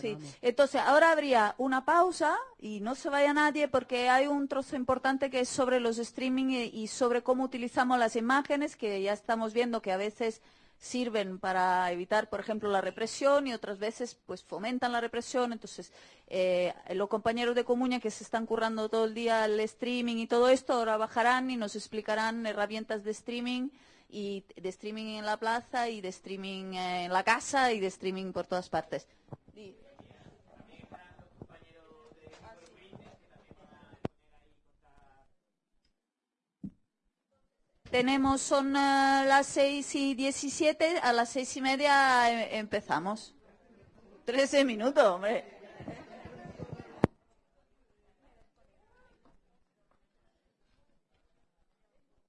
Sí, entonces ahora habría una pausa y no se vaya nadie porque hay un trozo importante que es sobre los streaming y, y sobre cómo utilizamos las imágenes que ya estamos viendo que a veces sirven para evitar, por ejemplo, la represión y otras veces pues fomentan la represión. Entonces, eh, los compañeros de Comuña que se están currando todo el día el streaming y todo esto ahora bajarán y nos explicarán herramientas de streaming y de streaming en la plaza y de streaming en la casa y de streaming por todas partes. Tenemos, son eh, las 6 y 17, a las seis y media eh, empezamos. 13 minutos, hombre.